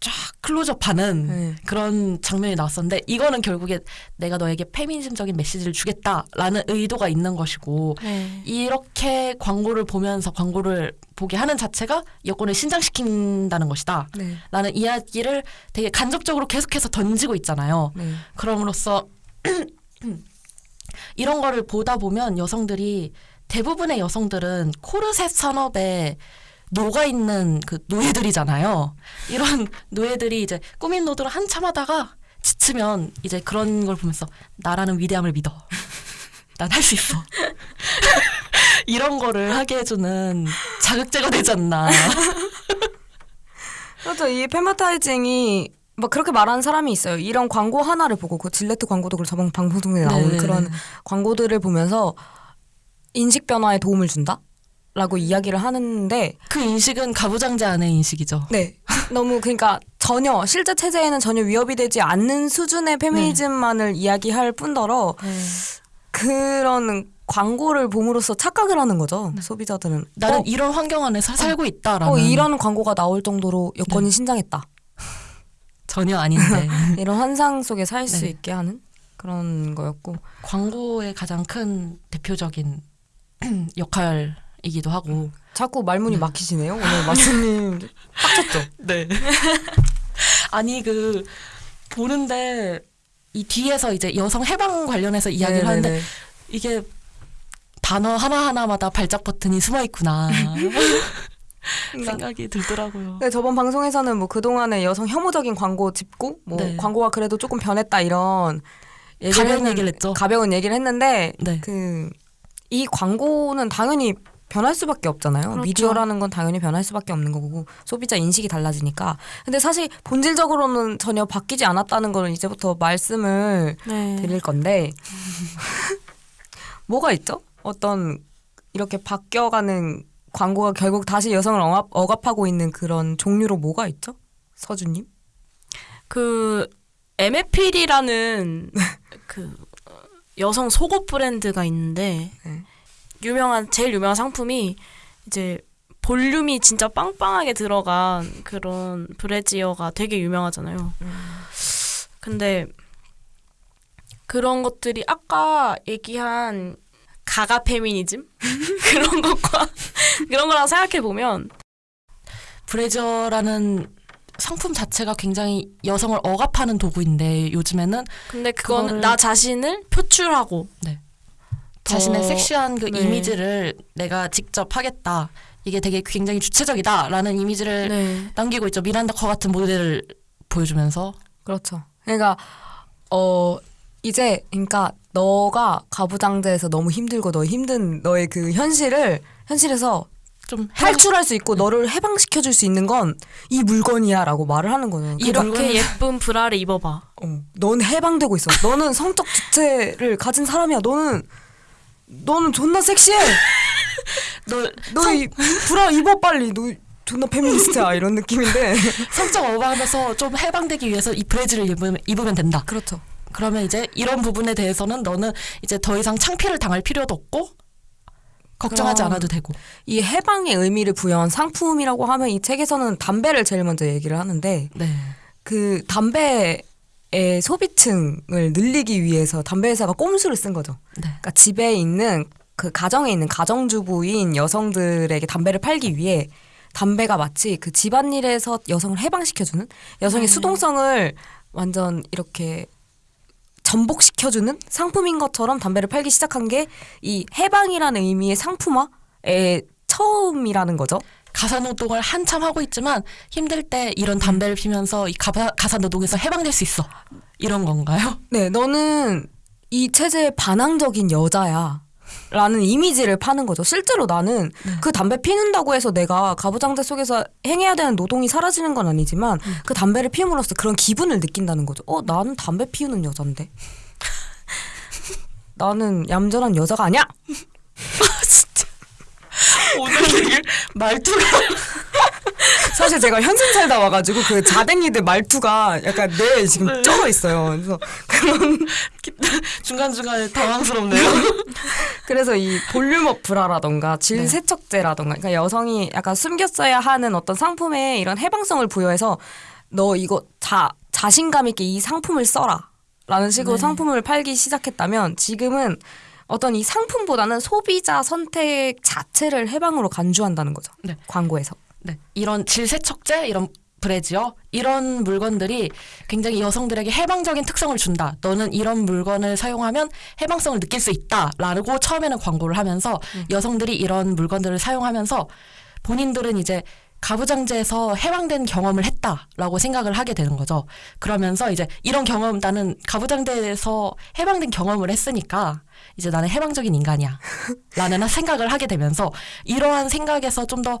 Speaker 1: 쫙 클로즈업하는 네. 그런 장면이 나왔었는데 이거는 결국에 내가 너에게 페미니즘적인 메시지를 주겠다라는 의도가 있는 것이고 네. 이렇게 광고를 보면서 광고를 보게 하는 자체가 여권을 신장시킨다는 것이다 네. 라는 이야기를 되게 간접적으로 계속해서 던지고 있잖아요 네. 그럼으로써 음, 이런 거를 보다 보면 여성들이 대부분의 여성들은 코르셋 산업에 노가 있는 그 노예들이잖아요. 이런 노예들이 이제 꾸민 노드를 한참 하다가 지치면 이제 그런 걸 보면서 나라는 위대함을 믿어.
Speaker 2: 난 할 수 있어. 이런 거를 하게 해주는 자극제가 되지 않나. 그렇죠. 이 페마타이징이 막 뭐 그렇게 말하는 사람이 있어요. 이런 광고 하나를 보고 그 질레트 광고도 그 저번 방송에 나온 네네. 그런 광고들을 보면서 인식 변화에 도움을 준다. 라고 이야기를 하는데 그 인식은 가부장제 안의 인식이죠. 네. 너무 그러니까 전혀 실제 체제에는 전혀 위협이 되지 않는 수준의 페미니즘만을 네. 이야기할 뿐더러 네. 그런 광고를 봄으로써 착각을 하는 거죠 네. 소비자들은 나는 어, 이런 환경 안에서 살고 어, 있다라는 어, 이런 광고가 나올 정도로 여건이 네. 신장했다
Speaker 1: 전혀 아닌데
Speaker 2: 이런 환상 속에 살수 네. 있게 하는 그런 거였고 광고의 가장 큰 대표적인 역할이기도 하고 자꾸 말문이 음. 막히시네요 오늘 마스님 빡쳤죠? 네
Speaker 1: 아니 그 보는데 이 뒤에서 이제 여성 해방 관련해서 이야기를 네네네. 네, 하는데 네.
Speaker 2: 이게 단어 하나하나마다 발작 버튼이 숨어 있구나.
Speaker 3: 네. 생각이 들더라고요.
Speaker 2: 네, 저번 방송에서는 뭐 그동안의 여성 혐오적인 광고 짚고 뭐 네. 광고가 그래도 조금 변했다 이런 얘기를 가벼운 얘기를 했죠. 가벼운 얘기를 했는데 네. 그이 광고는 당연히 변할 수밖에 없잖아요. 그렇죠. 미디어라는 건 당연히 변할 수밖에 없는 거고 소비자 인식이 달라지니까. 근데 사실 본질적으로는 전혀 바뀌지 않았다는 거는 이제부터 말씀을 네. 드릴 건데 뭐가 있죠? 어떤 이렇게 바뀌어가는 광고가 결국 다시 여성을 억압, 억압하고 있는 그런 종류로 뭐가 있죠? 서준님? 그 MFPD라는 그 여성 속옷 브랜드가
Speaker 3: 있는데 네. 유명한 제일 유명한 상품이 이제 볼륨이 진짜 빵빵하게 들어간 그런 브래지어가 되게 유명하잖아요. 음. 근데 그런 것들이 아까 얘기한 가가 페미니즘 그런 것과 그런 거랑 생각해 보면 브레저라는 상품 자체가 굉장히 여성을
Speaker 1: 억압하는 도구인데 요즘에는 근데 그건 나 자신을 표출하고 네. 자신의 섹시한 그 네. 이미지를 내가 직접 하겠다 이게 되게 굉장히 주체적이다라는 이미지를 네. 남기고 있죠 미란다 커 같은 모델을 보여주면서
Speaker 2: 그렇죠 그러니까 어 이제 그러니까 너가 가부장제에서 너무 힘들고 너 힘든 너의 그 현실을 현실에서 좀 탈출할 수 있고 네. 너를 해방시켜 줄 수 있는 건 이 물건이야라고 말을 하는 거는 이렇게 예쁜
Speaker 3: 브라를 입어봐.
Speaker 2: 어, 넌 해방되고 있어. 너는 성적 주체를 가진 사람이야. 너는 너는 존나 섹시해. 너너 성... 브라 입어 빨리. 너 존나 페미니스트야 이런 느낌인데 성적 어바하면서 좀 해방되기 위해서 이 브레지를
Speaker 1: 입으면, 입으면 된다. 그렇죠. 그러면 이제 이런 부분에 대해서는 너는 이제 더 이상 창피를
Speaker 2: 당할 필요도 없고
Speaker 1: 걱정하지 않아도
Speaker 2: 되고 이 해방의 의미를 부여한 상품이라고 하면 이 책에서는 담배를 제일 먼저 얘기를 하는데 네. 그 담배 의 소비층을 늘리기 위해서 담배 회사가 꼼수를 쓴 거죠. 네. 그러니까 집에 있는 그 가정에 있는 가정주부인 여성들에게 담배를 팔기 위해 담배가 마치 그 집안일에서 여성을 해방시켜주는 여성의 네. 수동성을 완전 이렇게 전복시켜주는 상품인 것처럼 담배를 팔기 시작한 게 이 해방이라는 의미의 상품화의 처음이라는 거죠.
Speaker 1: 가사노동을 한참 하고 있지만 힘들 때 이런 담배를 피면서 이 가사, 가사노동에서 해방될 수 있어. 이런 건가요?
Speaker 2: 네, 너는 이 체제에 반항적인 여자야. 라는 이미지를 파는 거죠. 실제로 나는 네. 그 담배 피는다고 해서 내가 가부장제 속에서 행해야 되는 노동이 사라지는 건 아니지만 음. 그 담배를 피움으로써 그런 기분을 느낀다는 거죠. 어, 나는 담배 피우는 여잔데. 나는 얌전한 여자가 아니야! 오늘 되게 말투가 사실 제가 현승 살다 와가지고 그 자댕이들 말투가 약간 뇌에 지금 쩔어 네. 있어요. 그래서 그런 중간 중간에 당황스럽네요. 그래서 이 볼륨업 브라라던가 질 네. 세척제라던가 그러니까 여성이 약간 숨겼어야 하는 어떤 상품에 이런 해방성을 부여해서 너 이거 자 자신감 있게 이 상품을 써라. 라는 식으로 네. 상품을 팔기 시작했다면 지금은 어떤 이 상품보다는 소비자 선택 자체를 해방으로 간주한다는 거죠. 네. 광고에서. 네.
Speaker 1: 이런 질세척제 이런 브래지어 이런 물건들이 굉장히 여성들에게 해방적인 특성을 준다. 너는 이런 물건을 사용하면 해방성을 느낄 수 있다라고 처음에는 광고를 하면서 음. 여성들이 이런 물건들을 사용하면서 본인들은 이제 가부장제에서 해방된 경험을 했다라고 생각을 하게 되는 거죠. 그러면서 이제 이런 경험 나는 가부장제에서 해방된 경험을 했으니까 이제 나는 해방적인 인간이야. 라는 생각을 하게 되면서 이러한 생각에서 좀 더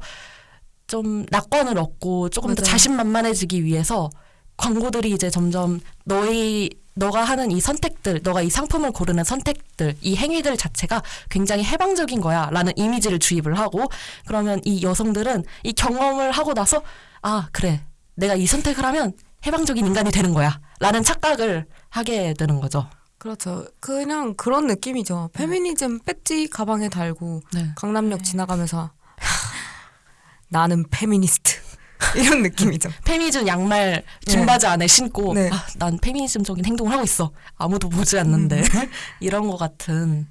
Speaker 1: 좀 낙관을 얻고 조금 맞아요. 더 자신만만해지기 위해서 광고들이 이제 점점 너희 너가 하는 이 선택들, 너가 이 상품을 고르는 선택들, 이 행위들 자체가 굉장히 해방적인 거야 라는 이미지를 주입을 하고 그러면 이 여성들은 이 경험을 하고 나서 아, 그래. 내가 이 선택을 하면 해방적인 인간이 되는 거야 라는 착각을 하게 되는 거죠.
Speaker 2: 그렇죠. 그냥 그런 느낌이죠. 음. 페미니즘 배지 가방에 달고 네. 강남역 네. 지나가면서 나는 페미니스트. 이런 느낌이죠. 페미즘 양말 긴 바지 네. 안에
Speaker 1: 신고 네. 아, 난 페미니즘적인 행동을 하고 있어. 아무도 보지 않는데 음. 이런 것 같은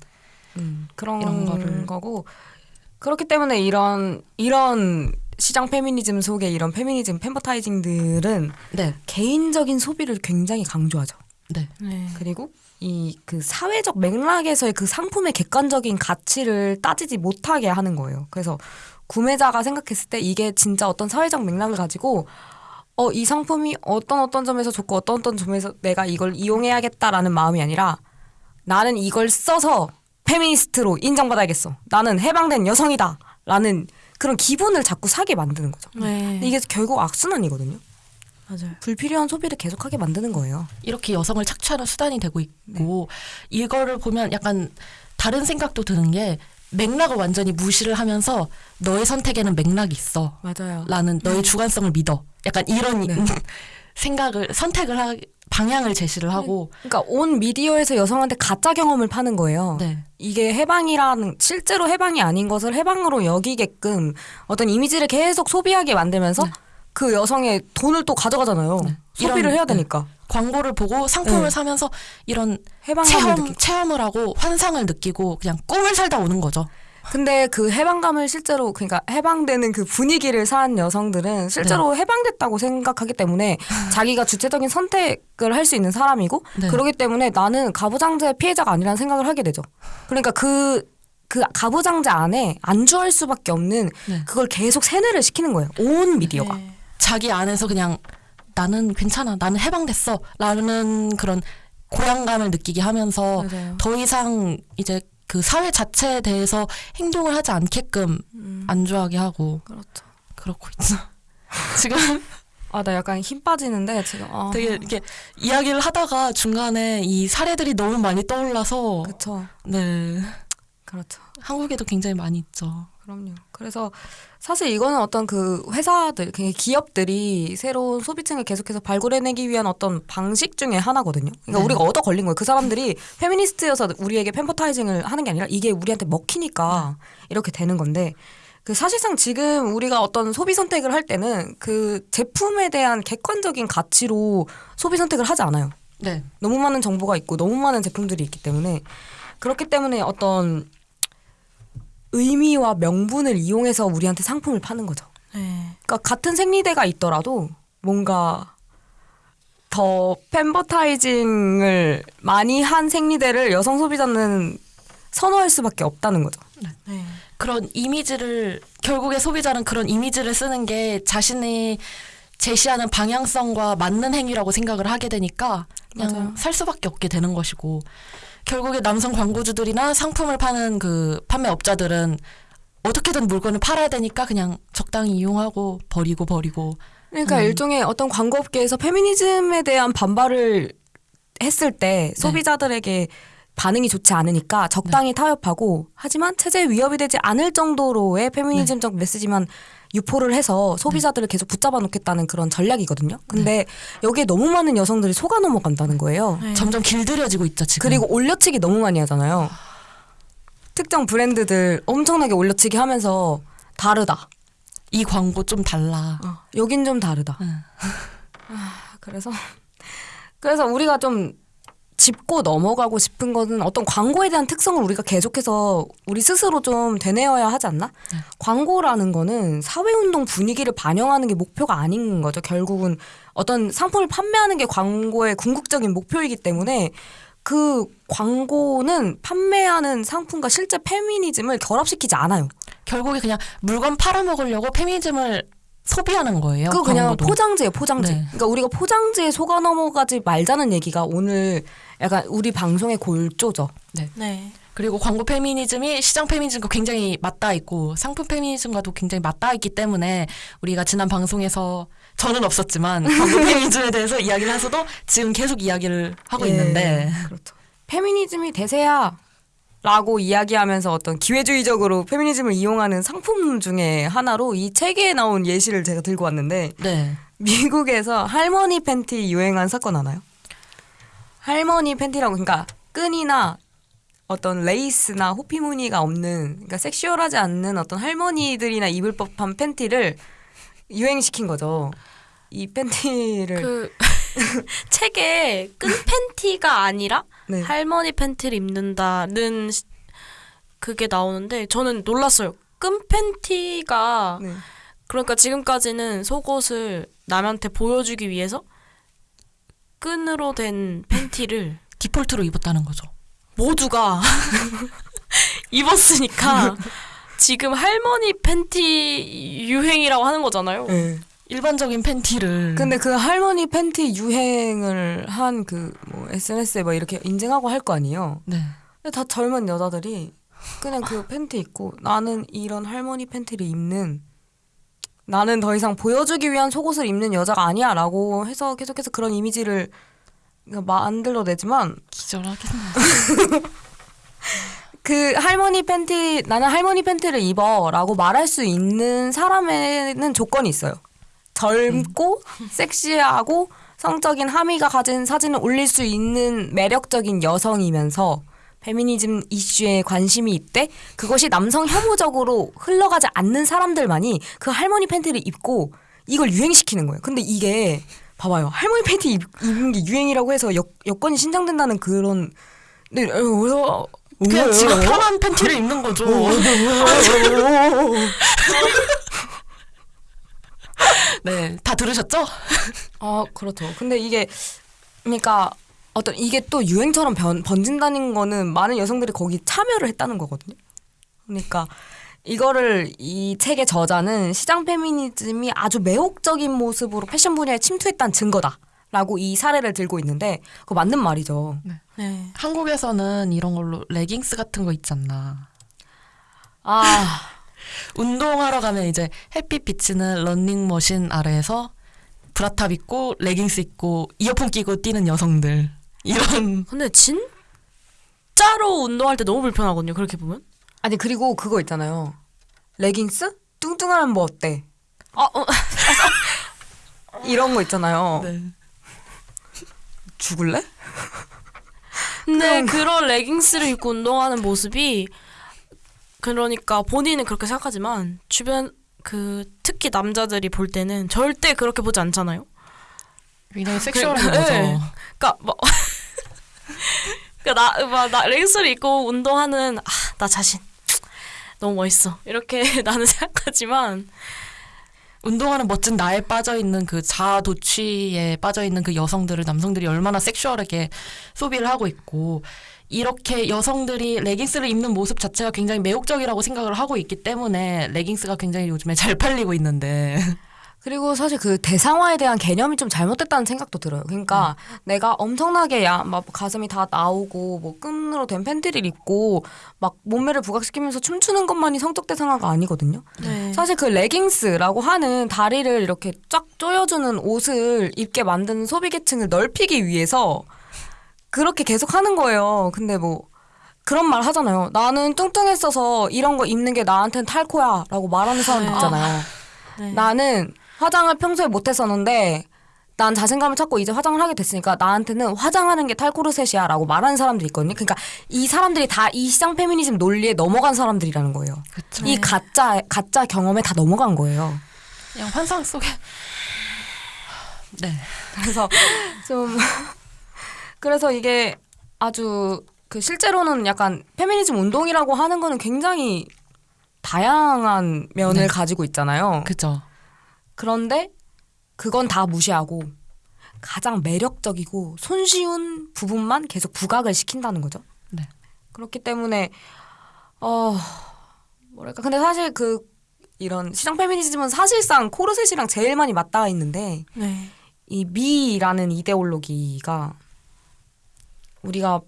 Speaker 2: 음, 그런 이런 거를 거고 그렇기 때문에 이런 이런 시장 페미니즘 속에 이런 페미니즘 팬버타이징들은 네. 개인적인 소비를 굉장히 강조하죠. 네. 네. 그리고 이 그 사회적 맥락에서의 그 상품의 객관적인 가치를 따지지 못하게 하는 거예요. 그래서 구매자가 생각했을 때 이게 진짜 어떤 사회적 맥락을 가지고 어, 이 상품이 어떤 어떤 점에서 좋고 어떤 어떤 점에서 내가 이걸 이용해야겠다라는 마음이 아니라 나는 이걸 써서 페미니스트로 인정받아야겠어. 나는 해방된 여성이다. 라는 그런 기분을 자꾸 사게 만드는 거죠. 네. 이게 결국 악순환이거든요. 맞아요. 불필요한 소비를 계속하게 만드는 거예요. 이렇게 여성을 착취하는 수단이 되고 있고 네. 이거를 보면 약간 다른
Speaker 1: 생각도 드는 게 맥락을 완전히 무시를 하면서 너의 선택에는 맥락이 있어.
Speaker 2: 맞아요. 라는 너의 네.
Speaker 1: 주관성을 믿어. 약간 이런 네.
Speaker 2: 생각을 선택을 하 방향을 제시를 하고 그러니까 온 미디어에서 여성한테 가짜 경험을 파는 거예요. 네. 이게 해방이라는 실제로 해방이 아닌 것을 해방으로 여기게끔 어떤 이미지를 계속 소비하게 만들면서 네. 그 여성의 돈을 또 가져가잖아요. 네. 소비를 해야 네. 되니까. 광고를 보고 상품을 네. 사면서 이런 체험, 느끼고. 체험을 하고 환상을 느끼고 그냥 꿈을 살다 오는 거죠. 근데 그 해방감을 실제로 그러니까 해방되는 그 분위기를 산 여성들은 실제로 네. 해방됐다고 생각하기 때문에 자기가 주체적인 선택을 할 수 있는 사람이고 네. 그러기 때문에 나는 가부장제 피해자가 아니라는 생각을 하게 되죠. 그러니까 그 그 가부장제 안에 안주할 수밖에 없는 네. 그걸 계속 세뇌를 시키는 거예요. 온 미디어가. 네. 자기 안에서 그냥 나는 괜찮아 나는 해방됐어
Speaker 1: 라는 그런 고향감을 느끼게 하면서 맞아요. 더 이상 이제 그 사회 자체에 대해서 행동을 하지 않게끔 음. 안주하게 하고 그렇죠. 그렇고 있죠 지금 아 나 약간 힘 빠지는데
Speaker 2: 지금 아. 되게 이렇게
Speaker 1: 이야기를 하다가 중간에 이 사례들이 너무 많이 떠올라서 그렇죠 네
Speaker 2: 그렇죠 한국에도 굉장히 많이 있죠 그럼요. 그래서 사실 이거는 어떤 그 회사들, 기업들이 새로운 소비층을 계속해서 발굴해내기 위한 어떤 방식 중에 하나거든요. 그러니까 네. 우리가 얻어 걸린 거예요. 그 사람들이 페미니스트여서 우리에게 펜퍼타이징을 하는 게 아니라 이게 우리한테 먹히니까 이렇게 되는 건데 그 사실상 지금 우리가 어떤 소비 선택을 할 때는 그 제품에 대한 객관적인 가치로 소비 선택을 하지 않아요. 네. 너무 많은 정보가 있고 너무 많은 제품들이 있기 때문에 그렇기 때문에 어떤 의미와 명분을 이용해서 우리한테 상품을 파는 거죠. 네. 그러니까 같은 생리대가 있더라도 뭔가 더 팬버타이징을 많이 한 생리대를 여성 소비자는 선호할 수밖에 없다는 거죠. 네.
Speaker 1: 네. 그런 이미지를 결국에 소비자는 그런 이미지를 쓰는 게 자신이 제시하는 방향성과 맞는 행위라고 생각을 하게 되니까 그냥 맞아요. 살 수밖에 없게 되는 것이고 결국에 남성 광고주들이나 상품을 파는 그 판매업자들은 어떻게든 물건을 팔아야 되니까 그냥 적당히
Speaker 2: 이용하고 버리고 버리고 그러니까 음. 일종의 어떤 광고업계에서 페미니즘에 대한 반발을 했을 때 네. 소비자들에게 네. 반응이 좋지 않으니까 적당히 네. 타협하고 하지만 체제 위협이 되지 않을 정도로의 페미니즘적 네. 메시지만 유포를 해서 소비자들을 네. 계속 붙잡아 놓겠다는 그런 전략이거든요. 근데 네. 여기에 너무 많은 여성들이 속아 넘어간다는 거예요. 네. 점점 길들여지고 있죠, 지금. 그리고 올려치기 너무 많이 하잖아요. 아. 특정 브랜드들 엄청나게 올려치기 하면서 다르다. 이 광고 좀 달라. 어, 여긴 좀 다르다. 네. 그래서 그래서 우리가 좀 짚고 넘어가고 싶은 것은 어떤 광고에 대한 특성을 우리가 계속해서 우리 스스로 좀 되뇌어야 하지 않나? 네. 광고라는 거는 사회운동 분위기를 반영하는 게 목표가 아닌 거죠. 결국은 어떤 상품을 판매하는 게 광고의 궁극적인 목표이기 때문에 그 광고는 판매하는 상품과 실제 페미니즘을 결합시키지 않아요. 결국에 그냥 물건 팔아먹으려고 페미니즘을 소비하는 거예요. 그 그냥 포장지예요포장지 네. 그러니까 우리가 포장지에 속아 넘어가지 말자는 얘기가 오늘 약간 우리 방송의 골조죠. 네. 네. 그리고 광고
Speaker 1: 페미니즘이 시장 페미니즘과 굉장히 맞닿아 있고 상품 페미니즘과도 굉장히 맞닿아 있기 때문에 우리가 지난 방송에서 저는 없었지만 광고 페미니즘에 대해서 이야기를 해서도 지금
Speaker 2: 계속 이야기를 하고 예, 있는데 그렇죠. 페미니즘이 대세야 라고 이야기하면서 어떤 기회주의적으로 페미니즘을 이용하는 상품 중에 하나로 이 책에 나온 예시를 제가 들고 왔는데 네. 미국에서 할머니 팬티 유행한 사건 하나요? 할머니 팬티라고 그러니까 끈이나 어떤 레이스나 호피 무늬가 없는 그러니까 섹슈얼하지 않는 어떤 할머니들이나 입을 법한 팬티를 유행시킨 거죠. 이 팬티를 그
Speaker 3: 책에 끈 팬티가 아니라 네. 할머니 팬티를 입는다는 그게 나오는데 저는 놀랐어요. 끈 팬티가 네. 그러니까 지금까지는 속옷을 남한테 보여주기 위해서 끈으로 된 팬티를 디폴트로 입었다는 거죠. 모두가 입었으니까 지금 할머니 팬티 유행이라고 하는 거잖아요. 네.
Speaker 2: 일반적인 팬티를. 근데 그 할머니 팬티 유행을 한그뭐 SNS에 막 뭐 이렇게 인증하고 할 거 아니에요. 네. 근데 다 젊은 여자들이 그냥 그 팬티 입고 나는 이런 할머니 팬티를 입는 나는 더 이상 보여주기 위한 속옷을 입는 여자가 아니야 라고 해서 계속해서 그런 이미지를 만들어내지만 기절하겠네 그 할머니 팬티 나는 할머니 팬티를 입어 라고 말할 수 있는 사람에는 조건이 있어요 젊고 음. 섹시하고 성적인 함의가 가진 사진을 올릴 수 있는 매력적인 여성이면서 페미니즘 이슈에 관심이 있대 그것이 남성 혐오적으로 흘러가지 않는 사람들만이 그 할머니 팬티를 입고 이걸 유행시키는 거예요. 근데 이게 봐봐요. 할머니 팬티 입, 입는 게 유행이라고 해서 여, 여건이 신장된다는 그런 네, 어, 그래서 그냥 지가 편한 팬티를 입는 거죠. 네, 다 들으셨죠? 아, 그렇죠. 근데 이게 그러니까 어떤 이게 또 유행처럼 변, 번진다는 거는 많은 여성들이 거기 참여를 했다는 거거든요. 그러니까 이거를 이 책의 저자는 시장 페미니즘이 아주 매혹적인 모습으로 패션 분야에 침투했다는 증거다. 라고 이 사례를 들고 있는데 그거 맞는 말이죠. 네.
Speaker 1: 네. 한국에서는 이런 걸로 레깅스 같은 거 있지 않나. 아. 운동하러 가면 이제 햇빛 비치는 런닝머신 아래에서 브라탑 입고 레깅스 입고 이어폰 끼고 뛰는
Speaker 2: 여성들. 이런. 아, 근데 진짜로 운동할 때 너무 불편하거든요. 그렇게 보면. 아니 그리고 그거 있잖아요. 레깅스? 뚱뚱하면 뭐 어때? 아, 어, 어. 이런 거 있잖아요. 네. 죽을래?
Speaker 3: 근 그런 레깅스를 입고 운동하는 모습이 그러니까 본인은 그렇게 생각하지만 주변 그 특히 남자들이 볼 때는 절대 그렇게 보지 않잖아요. 굉장히 섹슈얼한 거죠. 네. 그러니까 뭐 그러니까 나나 뭐, 레깅스를 입고 운동하는 아, 나 자신 너무 멋있어 이렇게 나는 생각하지만
Speaker 1: 운동하는 멋진 나에 빠져 있는 그자 도취에 빠져 있는 그 여성들을 남성들이 얼마나 섹슈얼하게 소비를 하고 있고 이렇게 여성들이 레깅스를 입는 모습
Speaker 2: 자체가 굉장히 매혹적이라고 생각을 하고 있기 때문에 레깅스가 굉장히 요즘에 잘 팔리고 있는데 그리고 사실 그 대상화에 대한 개념이 좀 잘못됐다는 생각도 들어요. 그러니까 음. 내가 엄청나게 야, 막 가슴이 다 나오고 뭐 끈으로 된 팬티를 입고 막 몸매를 부각시키면서 춤추는 것만이 성적 대상화가 아니거든요. 네. 사실 그 레깅스라고 하는 다리를 이렇게 쫙 조여주는 옷을 입게 만드는 소비 계층을 넓히기 위해서 그렇게 계속 하는 거예요. 근데 뭐 그런 말 하잖아요. 나는 뚱뚱했어서 이런 거 입는 게나한테는 탈코야 라고 말하는 사람 네. 있잖아요. 아. 네. 나는 화장을 평소에 못했었는데 난 자신감을 찾고 이제 화장을 하게 됐으니까 나한테는 화장하는 게 탈코르셋이야 라고 말하는 사람들이 있거든요. 그러니까 이 사람들이 다 이 시장 페미니즘 논리에 넘어간 사람들이라는 거예요. 그쵸. 이 네. 가짜, 가짜 경험에 다 넘어간 거예요. 그냥 환상 속에. 네. 그래서 좀. 그래서 이게 아주 그 실제로는 약간 페미니즘 운동이라고 하는 거는 굉장히 다양한 면을 네. 가지고 있잖아요. 그죠. 그런데 그건 다 무시하고 가장 매력적이고 손쉬운 부분만 계속 부각을 시킨다는 거죠. 네. 그렇기 때문에 어 뭐랄까 근데 사실 그 이런 시장 페미니즘은 사실상 코르셋이랑 제일 많이 맞닿아 있는데 네. 이 미라는 이데올로기가 우리가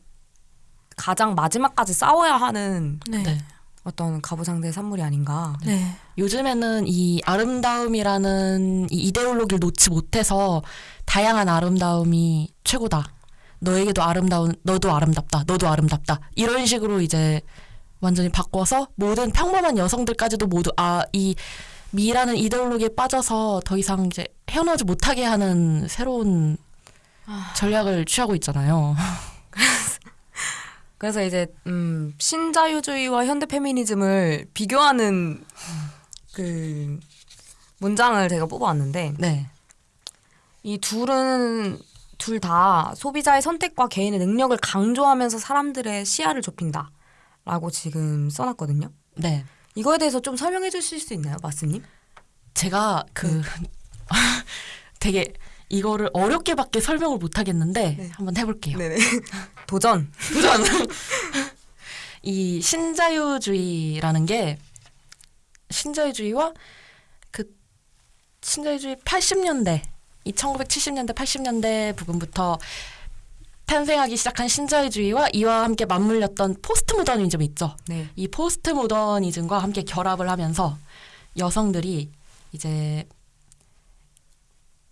Speaker 2: 가장 마지막까지 싸워야 하는 네. 네. 어떤 가부장제 산물이 아닌가. 네. 요즘에는 이 아름다움이라는
Speaker 1: 이 이데올로기를 놓지 못해서 다양한 아름다움이 최고다. 너에게도 아름다운, 너도 아름답다, 너도 아름답다. 이런 식으로 이제 완전히 바꿔서 모든 평범한 여성들까지도 모두 아, 이 미라는 이데올로기에 빠져서 더 이상 이제 헤어나지 못하게 하는 새로운 아. 전략을
Speaker 2: 취하고 있잖아요. 그래서 이제 음, 신자유주의와 현대 페미니즘을 비교하는 그 문장을 제가 뽑아왔는데 네. 이 둘은 둘 다 소비자의 선택과 개인의 능력을 강조하면서 사람들의 시야를 좁힌다라고 지금 써놨거든요. 네. 이거에 대해서 좀 설명해 주실 수 있나요, 마스님? 제가 그 네. 되게 이거를 어렵게밖에 설명을 못 하겠는데 네.
Speaker 1: 한번 해볼게요. 네네. 도전. 도전. 이 신자유주의라는 게 신자유주의와 그 신자유주의 80년대 이 1970년대 80년대 부분부터 탄생하기 시작한 신자유주의와 이와 함께 맞물렸던 포스트 모더니즘 있죠. 네. 이 포스트 모더니즘과 함께 결합을 하면서 여성들이 이제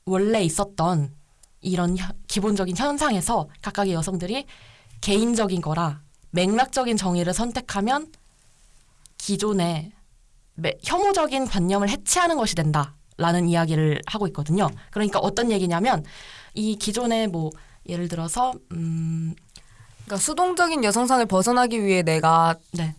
Speaker 1: 원래 있었던 이런 기본적인 현상에서 각각의 여성들이 개인적인 거라 맥락적인 정의를 선택하면 기존의 혐오적인 관념을 해체하는 것이 된다. 라는 이야기를 하고 있거든요. 그러니까 어떤 얘기냐면 이 기존의 뭐 예를
Speaker 2: 들어서 음 그러니까 수동적인 여성상을 벗어나기 위해 내가 네.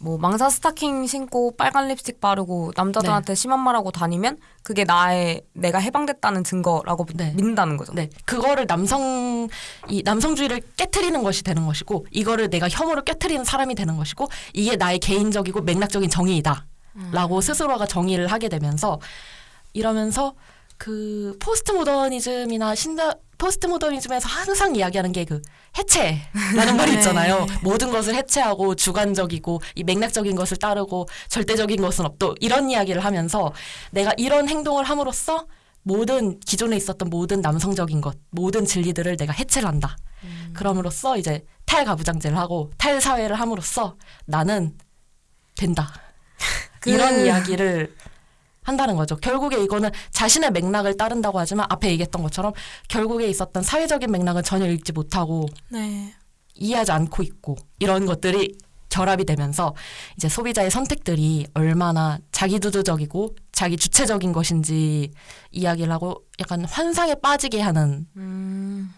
Speaker 2: 뭐 망사 스타킹 신고 빨간 립스틱 바르고 남자들한테 네. 심한 말하고 다니면 그게 나의 내가 해방됐다는 증거라고 네. 믿는다는 거죠. 네,
Speaker 1: 그거를 남성 이 남성주의를 깨뜨리는 것이 되는 것이고 이거를 내가 혐오를 깨뜨리는 사람이 되는 것이고 이게 나의 개인적이고 맥락적인 정의이다라고 음. 스스로가 정의를 하게 되면서 이러면서 그 포스트 모더니즘이나 신다 포스트 모더니즘에서 항상 이야기하는 게 그 해체라는 말이 네. 있잖아요. 모든 것을 해체하고 주관적이고 이 맥락적인 것을 따르고 절대적인 것은 없도 이런 이야기를 하면서 내가 이런 행동을 함으로써 모든 기존에 있었던 모든 남성적인 것, 모든 진리들을 내가 해체를 한다. 음. 그럼으로써 이제 탈가부장제를 하고 탈사회를 함으로써 나는 된다. 그... 이런 이야기를 한다는 거죠. 결국에 이거는 자신의 맥락을 따른다고 하지만 앞에 얘기했던 것처럼 결국에 있었던 사회적인 맥락은 전혀 읽지 못하고 네. 이해하지 않고 있고 이런 것들이 결합이 되면서 이제 소비자의 선택들이 얼마나 자기주도적이고 자기 주체적인 것인지 이야기를 하고 약간 환상에 빠지게 하는
Speaker 2: 음.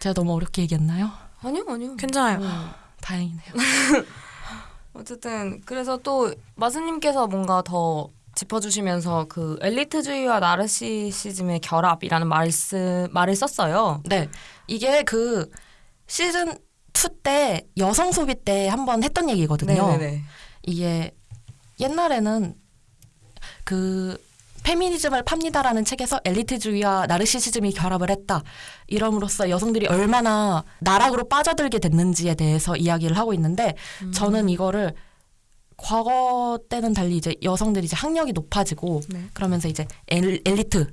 Speaker 2: 제가 너무 어렵게 얘기했나요? 아니요 아니요 괜찮아요 어, 다행이네요 어쨌든 그래서 또 마스님께서 뭔가 더 짚어주시면서 그 엘리트주의와 나르시시즘의 결합이라는 말씀 말을 썼어요. 네,
Speaker 1: 이게 그 시즌 2때 여성 소비 때 한번 했던 얘기거든요. 네네네. 이게 옛날에는 그 페미니즘을 팝니다라는 책에서 엘리트주의와 나르시시즘이 결합을 했다. 이럼으로써 여성들이 얼마나 나락으로 빠져들게 됐는지에 대해서 이야기를 하고 있는데 음. 저는 이거를 과거 때는 달리 이제 여성들이 이제 학력이 높아지고 네. 그러면서 이제 엘, 엘리트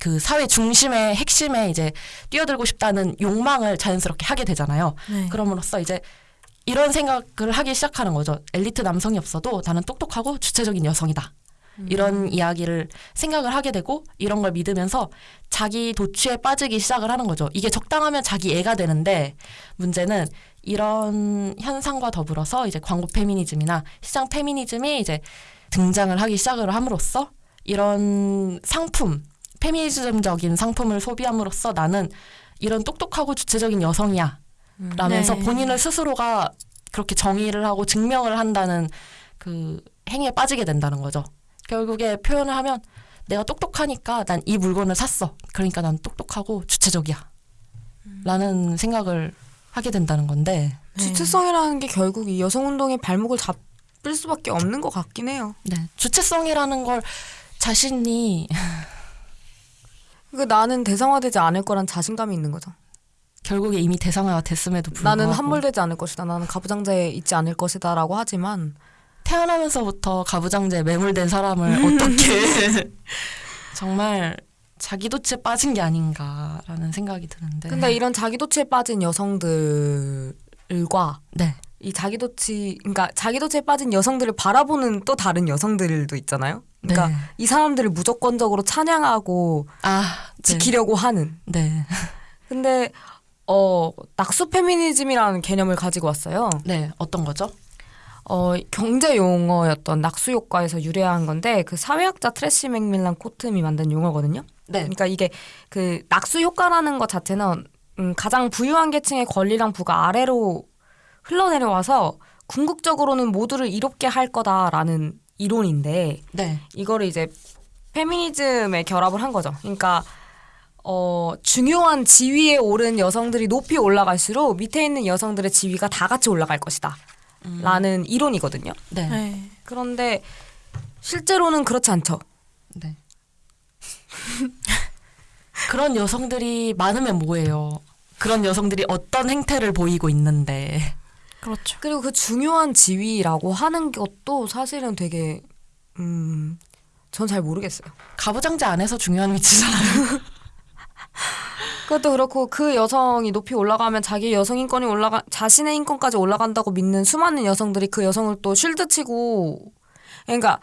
Speaker 1: 그 사회 중심의 핵심에 이제 뛰어들고 싶다는 욕망을 자연스럽게 하게 되잖아요. 네. 그럼으로써 이제 이런 생각을 하기 시작하는 거죠. 엘리트 남성이 없어도 나는 똑똑하고 주체적인 여성이다. 음. 이런 이야기를 생각을 하게 되고 이런 걸 믿으면서 자기 도취에 빠지기 시작을 하는 거죠. 이게 적당하면 자기 애가 되는데 문제는 이런 현상과 더불어서 이제 광고 페미니즘이나 시장 페미니즘이 이제 등장을 하기 시작을 함으로써 이런 상품, 페미니즘적인 상품을 소비함으로써 나는 이런 똑똑하고 주체적인 여성이야. 라면서 음. 네. 본인을 스스로가 그렇게 정의를 하고 증명을 한다는 그 행위에 빠지게 된다는 거죠. 결국에 표현을 하면 내가 똑똑하니까 난 이 물건을 샀어. 그러니까 난 똑똑하고 주체적이야. 음.
Speaker 2: 라는 생각을 하게 된다는 건데 네. 주체성이라는 게 결국 이 여성 운동의 발목을 잡을 수밖에 없는 것 같긴 해요. 네, 주체성이라는 걸 자신이 그 나는 대상화되지 않을 거란 자신감이 있는 거죠. 결국에 이미 대상화가 됐음에도 불구하고 나는 함몰되지 않을 것이다. 나는 가부장제에 있지 않을 것이다라고 하지만 태어나면서부터 가부장제에 매몰된 사람을 어떻게
Speaker 1: 정말 자기도체에 빠진 게 아닌가라는 생각이 드는데. 근데 이런
Speaker 2: 자기도체에 빠진 여성들과 네. 이 자기도취, 그러니까 자기도체에 빠진 여성들을 바라보는 또 다른 여성들도 있잖아요. 그러니까 네. 이 사람들을 무조건적으로 찬양하고 아, 네. 지키려고 하는. 네. 근데 어 낙수 페미니즘이라는 개념을 가지고 왔어요. 네, 어떤 거죠? 어, 경제 용어였던 낙수 효과에서 유래한 건데 그 사회학자 트레시 맥밀란 코트미 만든 용어거든요. 네. 그러니까 이게 그 낙수 효과라는 것 자체는 음, 가장 부유한 계층의 권리랑 부가 아래로 흘러내려와서 궁극적으로는 모두를 이롭게 할 거다라는 이론인데 네. 이거를 이제 페미니즘에 결합을 한 거죠. 그러니까 어, 중요한 지위에 오른 여성들이 높이 올라갈수록 밑에 있는 여성들의 지위가 다 같이 올라갈 것이다. 음. 라는 이론이거든요. 네. 네. 그런데 실제로는 그렇지 않죠. 네. 그런 여성들이 많으면 뭐예요? 그런
Speaker 1: 여성들이 어떤 행태를 보이고 있는데.
Speaker 2: 그렇죠. 그리고 그 중요한 지위라고 하는 것도 사실은 되게 음, 전 잘 모르겠어요. 가부장제 안에서 중요한 위치잖아요. 그것도 그렇고 그 여성이 높이 올라가면 자기 여성 인권이 올라가 자신의 인권까지 올라간다고 믿는 수많은 여성들이 그 여성을 또 쉴드 치고 그러니까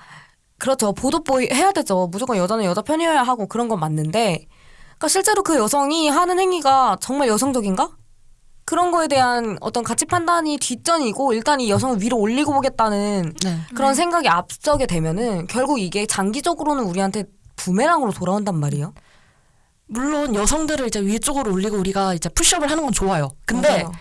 Speaker 2: 그렇죠. 보도보이 해야 되죠. 무조건 여자는 여자 편이어야 하고 그런 건 맞는데, 그러니까 실제로 그 여성이 하는 행위가 정말 여성적인가? 그런 거에 대한 어떤 가치 판단이 뒷전이고 일단 이 여성을 위로 올리고 보겠다는 네. 그런 네. 생각이 앞서게 되면은 결국 이게 장기적으로는 우리한테 부메랑으로 돌아온단 말이에요.
Speaker 1: 물론 여성들을 이제 위쪽으로 올리고 우리가 이제 푸시업을 하는 건 좋아요. 근데 맞아요.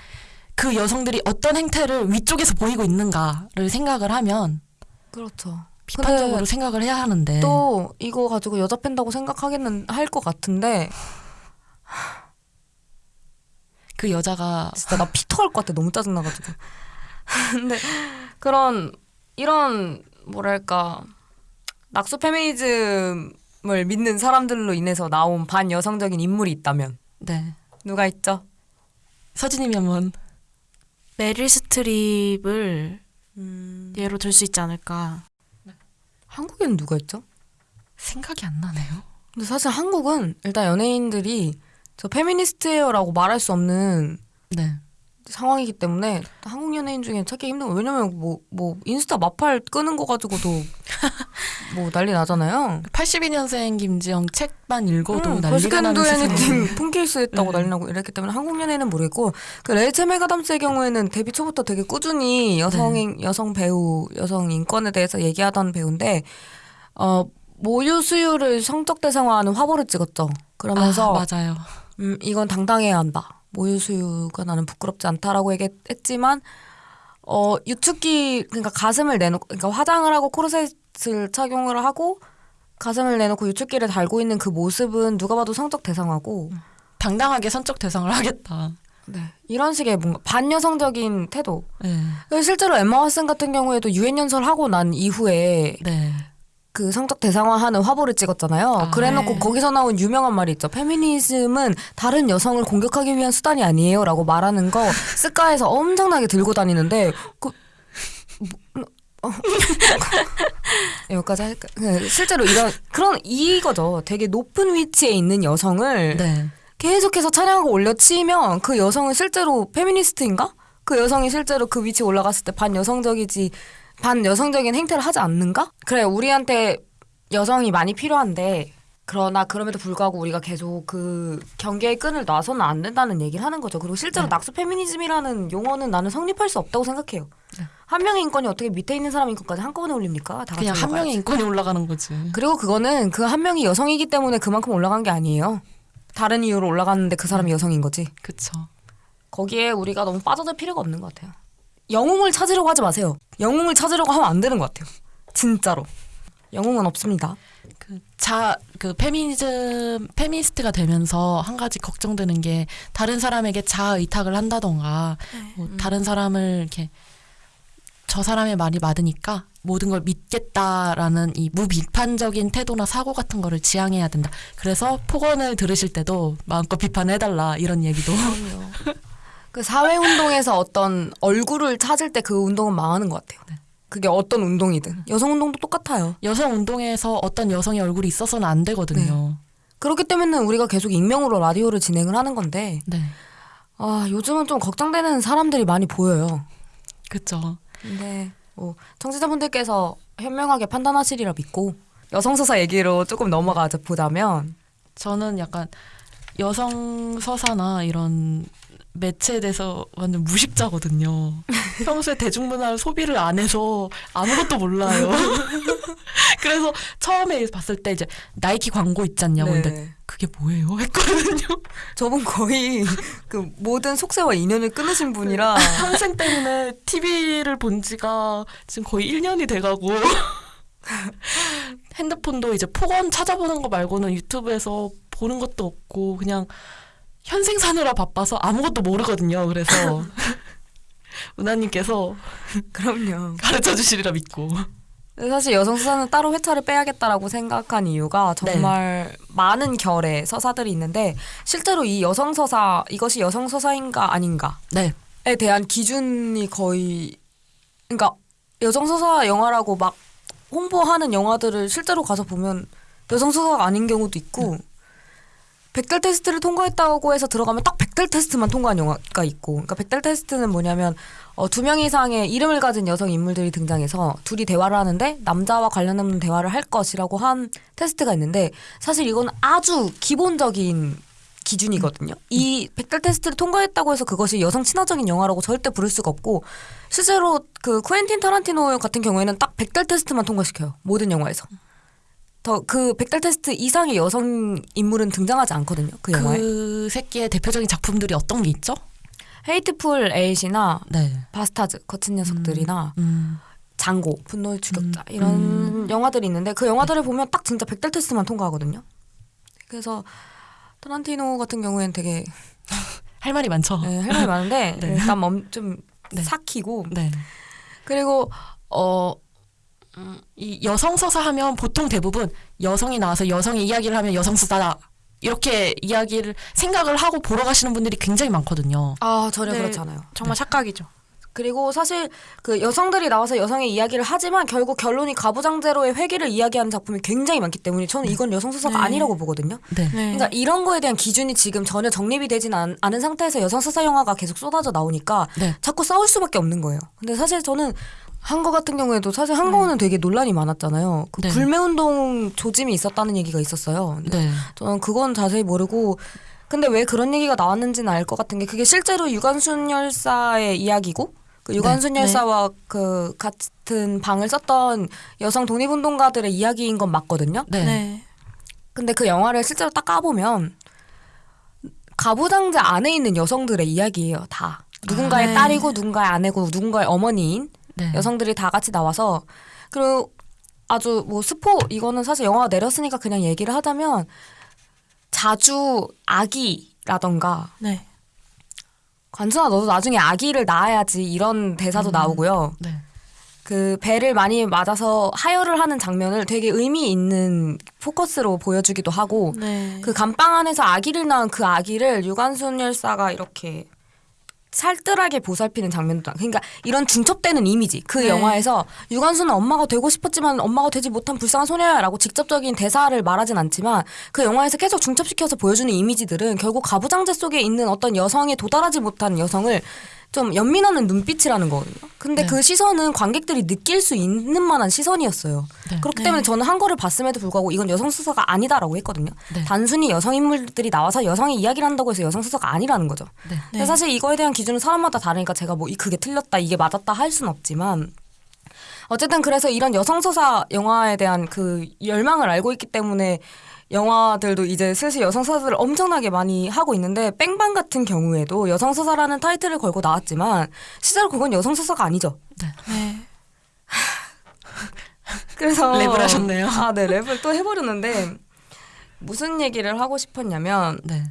Speaker 1: 그 여성들이 어떤 행태를 위쪽에서 보이고 있는가를
Speaker 2: 생각을 하면 그렇죠. 비판적으로 생각을 해야 하는데 또 이거 가지고 여자 팬다고 생각하기는 할 것 같은데 그 여자가 진짜 나피 터올 것 같아 너무 짜증나가지고 근데 그런 이런 뭐랄까 낙수 페미니즘을 믿는 사람들로 인해서 나온 반여성적인 인물이 있다면 네 누가 있죠? 서진님이 한번 메릴 스트립을 음...
Speaker 3: 예로 들 수 있지 않을까
Speaker 2: 한국에는 누가 있죠? 생각이 안 나네요. 근데 사실 한국은 일단 연예인들이 저 페미니스트예요라고 말할 수 없는 네. 상황이기 때문에 한국 연예인 중에 찾기 힘든 거 왜냐면 뭐뭐 뭐 인스타 마팔 끄는 거 가지고도 뭐 난리 나잖아요. 82년생 김지영 책만 읽어도 음, 난리가 나는 세상. 폰케이스 했다고 음. 난리 나고 이랬기 때문에 한국 연예인은 모르겠고 그 레이첼 메가담스의 경우에는 데뷔 초부터 되게 꾸준히 여성 인 네. 여성 배우 여성 인권에 대해서 얘기하던 배우인데 어 모유 수유를 성적 대상화하는 화보를 찍었죠. 그러면서 아, 맞아요. 음 이건 당당해야 한다. 모유수유가 나는 부끄럽지 않다라고 얘기했지만 어 유축기 그러니까 가슴을 내놓고 그러니까 화장을 하고 코르셋을 착용을 하고 가슴을 내놓고 유축기를 달고 있는 그 모습은 누가 봐도 성적 대상하고 음. 당당하게 성적 대상을 하겠다. 네. 이런 식의 뭔가 반여성적인 태도. 네. 실제로 엠마 왓슨 같은 경우에도 유엔 연설하고 난 이후에 네. 그 성적 대상화하는 화보를 찍었잖아요. 아, 그래놓고 네. 거기서 나온 유명한 말이 있죠. 페미니즘은 다른 여성을 공격하기 위한 수단이 아니에요라고 말하는 거 스카에서 엄청나게 들고 다니는데 그 뭐, 어. 여기까지 할까? 그 실제로 이런 그런 이거죠. 되게 높은 위치에 있는 여성을 네. 계속해서 찬양하고 올려치면 그 여성은 실제로 페미니스트인가? 그 여성이 실제로 그 위치에 올라갔을 때 반여성적이지 반여성적인 행태를 하지 않는가? 그래 우리한테 여성이 많이 필요한데 그러나 그럼에도 불구하고 우리가 계속 그 경계의 끈을 놔서는 안 된다는 얘기를 하는 거죠. 그리고 실제로 네. 낙수 페미니즘이라는 용어는 나는 성립할 수 없다고 생각해요. 네. 한 명의 인권이 어떻게 밑에 있는 사람 인권까지 한꺼번에 올립니까? 다 그냥 한 명의 인권이 올라가는 거지. 그리고 그거는 그 한 명이 여성이기 때문에 그만큼 올라간 게 아니에요. 다른 이유로 올라갔는데 그 사람이 네. 여성인 거지. 그렇죠. 거기에 우리가 너무 빠져들 필요가 없는 것 같아요. 영웅을 찾으려고 하지 마세요. 영웅을 찾으려고 하면 안 되는 것 같아요. 진짜로. 영웅은 없습니다. 그, 자,
Speaker 1: 그, 페미니즘, 페미니스트가 되면서 한 가지 걱정되는 게 다른 사람에게 자 의탁을 한다던가, 네. 뭐 다른 사람을 이렇게 저 사람의 말이 맞으니까 모든 걸 믿겠다라는 이 무비판적인 태도나 사고 같은 거를 지향해야 된다. 그래서 폭언을 들으실 때도 마음껏 비판해달라 이런 얘기도.
Speaker 2: 그 사회 운동에서 어떤 얼굴을 찾을 때 그 운동은 망하는 것 같아요. 네. 그게 어떤 운동이든 여성 운동도 똑같아요. 여성 운동에서 어떤 여성의 얼굴이 있어서는 안 되거든요. 네. 그렇기 때문에 우리가 계속 익명으로 라디오를 진행을 하는 건데 네. 아 요즘은 좀 걱정되는 사람들이 많이 보여요. 그렇죠. 근데 뭐 청취자분들께서 현명하게 판단하시리라 믿고 여성 서사 얘기로 조금 넘어가 보자면 저는 약간 여성 서사나 이런
Speaker 1: 매체에 대해서 완전 무식자거든요. 평소에 대중문화를 소비를 안 해서 아무것도 몰라요. 그래서 처음에 봤을 때 이제 나이키
Speaker 2: 광고 있잖냐고 근데 네. 그게 뭐예요? 했거든요. 저분 거의 그 모든 속세와 인연을 끊으신 분이라 평생 네. 때문에 TV를 본 지가
Speaker 1: 지금 거의 1년이 돼가고 핸드폰도 이제 폭언 찾아보는 거 말고는 유튜브에서 보는 것도 없고 그냥 현생 사느라 바빠서 아무것도 모르거든요. 그래서 은하님께서 그럼요 가르쳐 주시리라 믿고.
Speaker 2: 사실 여성 서사는 따로 회차를 빼야겠다라고 생각한 이유가 정말 네. 많은 결의 서사들이 있는데 실제로 이 여성 서사 이것이 여성 서사인가 아닌가에 네. 대한 기준이 거의 그러니까 여성 서사 영화라고 막 홍보하는 영화들을 실제로 가서 보면 여성 서사가 아닌 경우도 있고 음. 백달 테스트를 통과했다고 해서 들어가면 딱백달 테스트만 통과한 영화가 있고 그러니까 백달 테스트는 뭐냐면 어, 두 명 이상의 이름을 가진 여성 인물들이 등장해서 둘이 대화를 하는데 남자와 관련 없는 대화를 할 것이라고 한 테스트가 있는데 사실 이건 아주 기본적인 기준이거든요. 이 백달 테스트를 통과했다고 해서 그것이 여성 친화적인 영화라고 절대 부를 수가 없고 실제로 그 쿠엔틴 타란티노 같은 경우에는 딱 백달 테스트만 통과시켜요. 모든 영화에서. 더그 백달 테스트 이상의 여성 인물은 등장하지 않거든요. 그 영화에. 그 새끼의 대표적인 작품들이 어떤 게 있죠? 헤이트풀 에잇이나 네. 바스타즈 거친 녀석들이나 음. 음. 장고 분노의 추격자 음. 이런 음. 영화들이 있는데 그 영화들을 네. 보면 딱 진짜 백달 테스트만 통과하거든요. 그래서 타란티노 같은 경우에는 되게 할 말이 많죠. 네, 할 말이 많은데 네. 일단 멈, 좀 네. 삭히고 네. 그리고
Speaker 1: 어이 여성 서사 하면 보통 대부분 여성이 나와서 여성의 이야기를 하면 여성 서사다 이렇게 이야기를 생각을 하고 보러 가시는 분들이 굉장히 많거든요.
Speaker 2: 아 전혀 네, 그렇잖아요. 정말 네. 착각이죠. 그리고 사실 그 여성들이 나와서 여성의 이야기를 하지만 결국 결론이 가부장제로의 회기를 이야기하는 작품이 굉장히 많기 때문에 저는 네. 이건 여성 서사가 네. 아니라고 보거든요. 네. 네. 그러니까 이런 거에 대한 기준이 지금 전혀 정립이 되진 않, 않은 상태에서 여성 서사 영화가 계속 쏟아져 나오니까 네. 자꾸 싸울 수밖에 없는 거예요. 근데 사실 저는 한거 같은 경우에도 사실 한거는 네. 되게 논란이 많았잖아요. 그 네. 불매운동 조짐이 있었다는 얘기가 있었어요. 네. 저는 그건 자세히 모르고 근데 왜 그런 얘기가 나왔는지는 알 것 같은 게 그게 실제로 유관순 열사의 이야기고 그 유관순 네, 열사와 네. 그 같은 방을 썼던 여성 독립운동가들의 이야기인 건 맞거든요. 네. 네. 근데 그 영화를 실제로 딱 까보면 가부장제 안에 있는 여성들의 이야기예요. 다 누군가의 아, 네. 딸이고 누군가의 아내고 누군가의 어머니인 네. 여성들이 다 같이 나와서 그리고 아주 뭐 스포 이거는 사실 영화가 내렸으니까 그냥 얘기를 하자면 자주 아기라던가 네. 관순아 너도 나중에 아기를 낳아야지 이런 대사도 음, 나오고요. 네. 그 배를 많이 맞아서 하혈을 하는 장면을 되게 의미 있는 포커스로 보여주기도 하고 네. 그 감방 안에서 아기를 낳은 그 아기를 유관순 열사가 이렇게 살뜰하게 보살피는 장면도 그러니까 이런 중첩되는 이미지 그 네. 영화에서 유관순은 엄마가 되고 싶었지만 엄마가 되지 못한 불쌍한 소녀야라고 직접적인 대사를 말하진 않지만 그 영화에서 계속 중첩시켜서 보여주는 이미지들은 결국 가부장제 속에 있는 어떤 여성에 도달하지 못한 여성을 좀 연민하는 눈빛이라는 거거든요. 근데 네. 그 시선은 관객들이 느낄 수 있는 만한 시선이었어요. 네. 그렇기 네. 때문에 저는 한 거를 봤음에도 불구하고 이건 여성 수사가 아니다라고 했거든요. 네. 단순히 여성 인물들이 나와서 여성의 이야기를 한다고 해서 여성 수사가 아니라는 거죠. 네. 근데 사실 이거에 대한 기준은 사람마다 다르니까 제가 뭐 그게 틀렸다 이게 맞았다 할 수는 없지만 어쨌든 그래서 이런 여성 수사 영화에 대한 그 열망을 알고 있기 때문에 영화들도 이제 슬슬 여성 서사를 엄청나게 많이 하고 있는데 뺑방 같은 경우에도 여성 서사라는 타이틀을 걸고 나왔지만 실제로 그건 여성 서사가 아니죠. 네. 네. 그래서 랩을 하셨네요. 아, 네, 랩을 또 해버렸는데 무슨 얘기를 하고 싶었냐면, 네.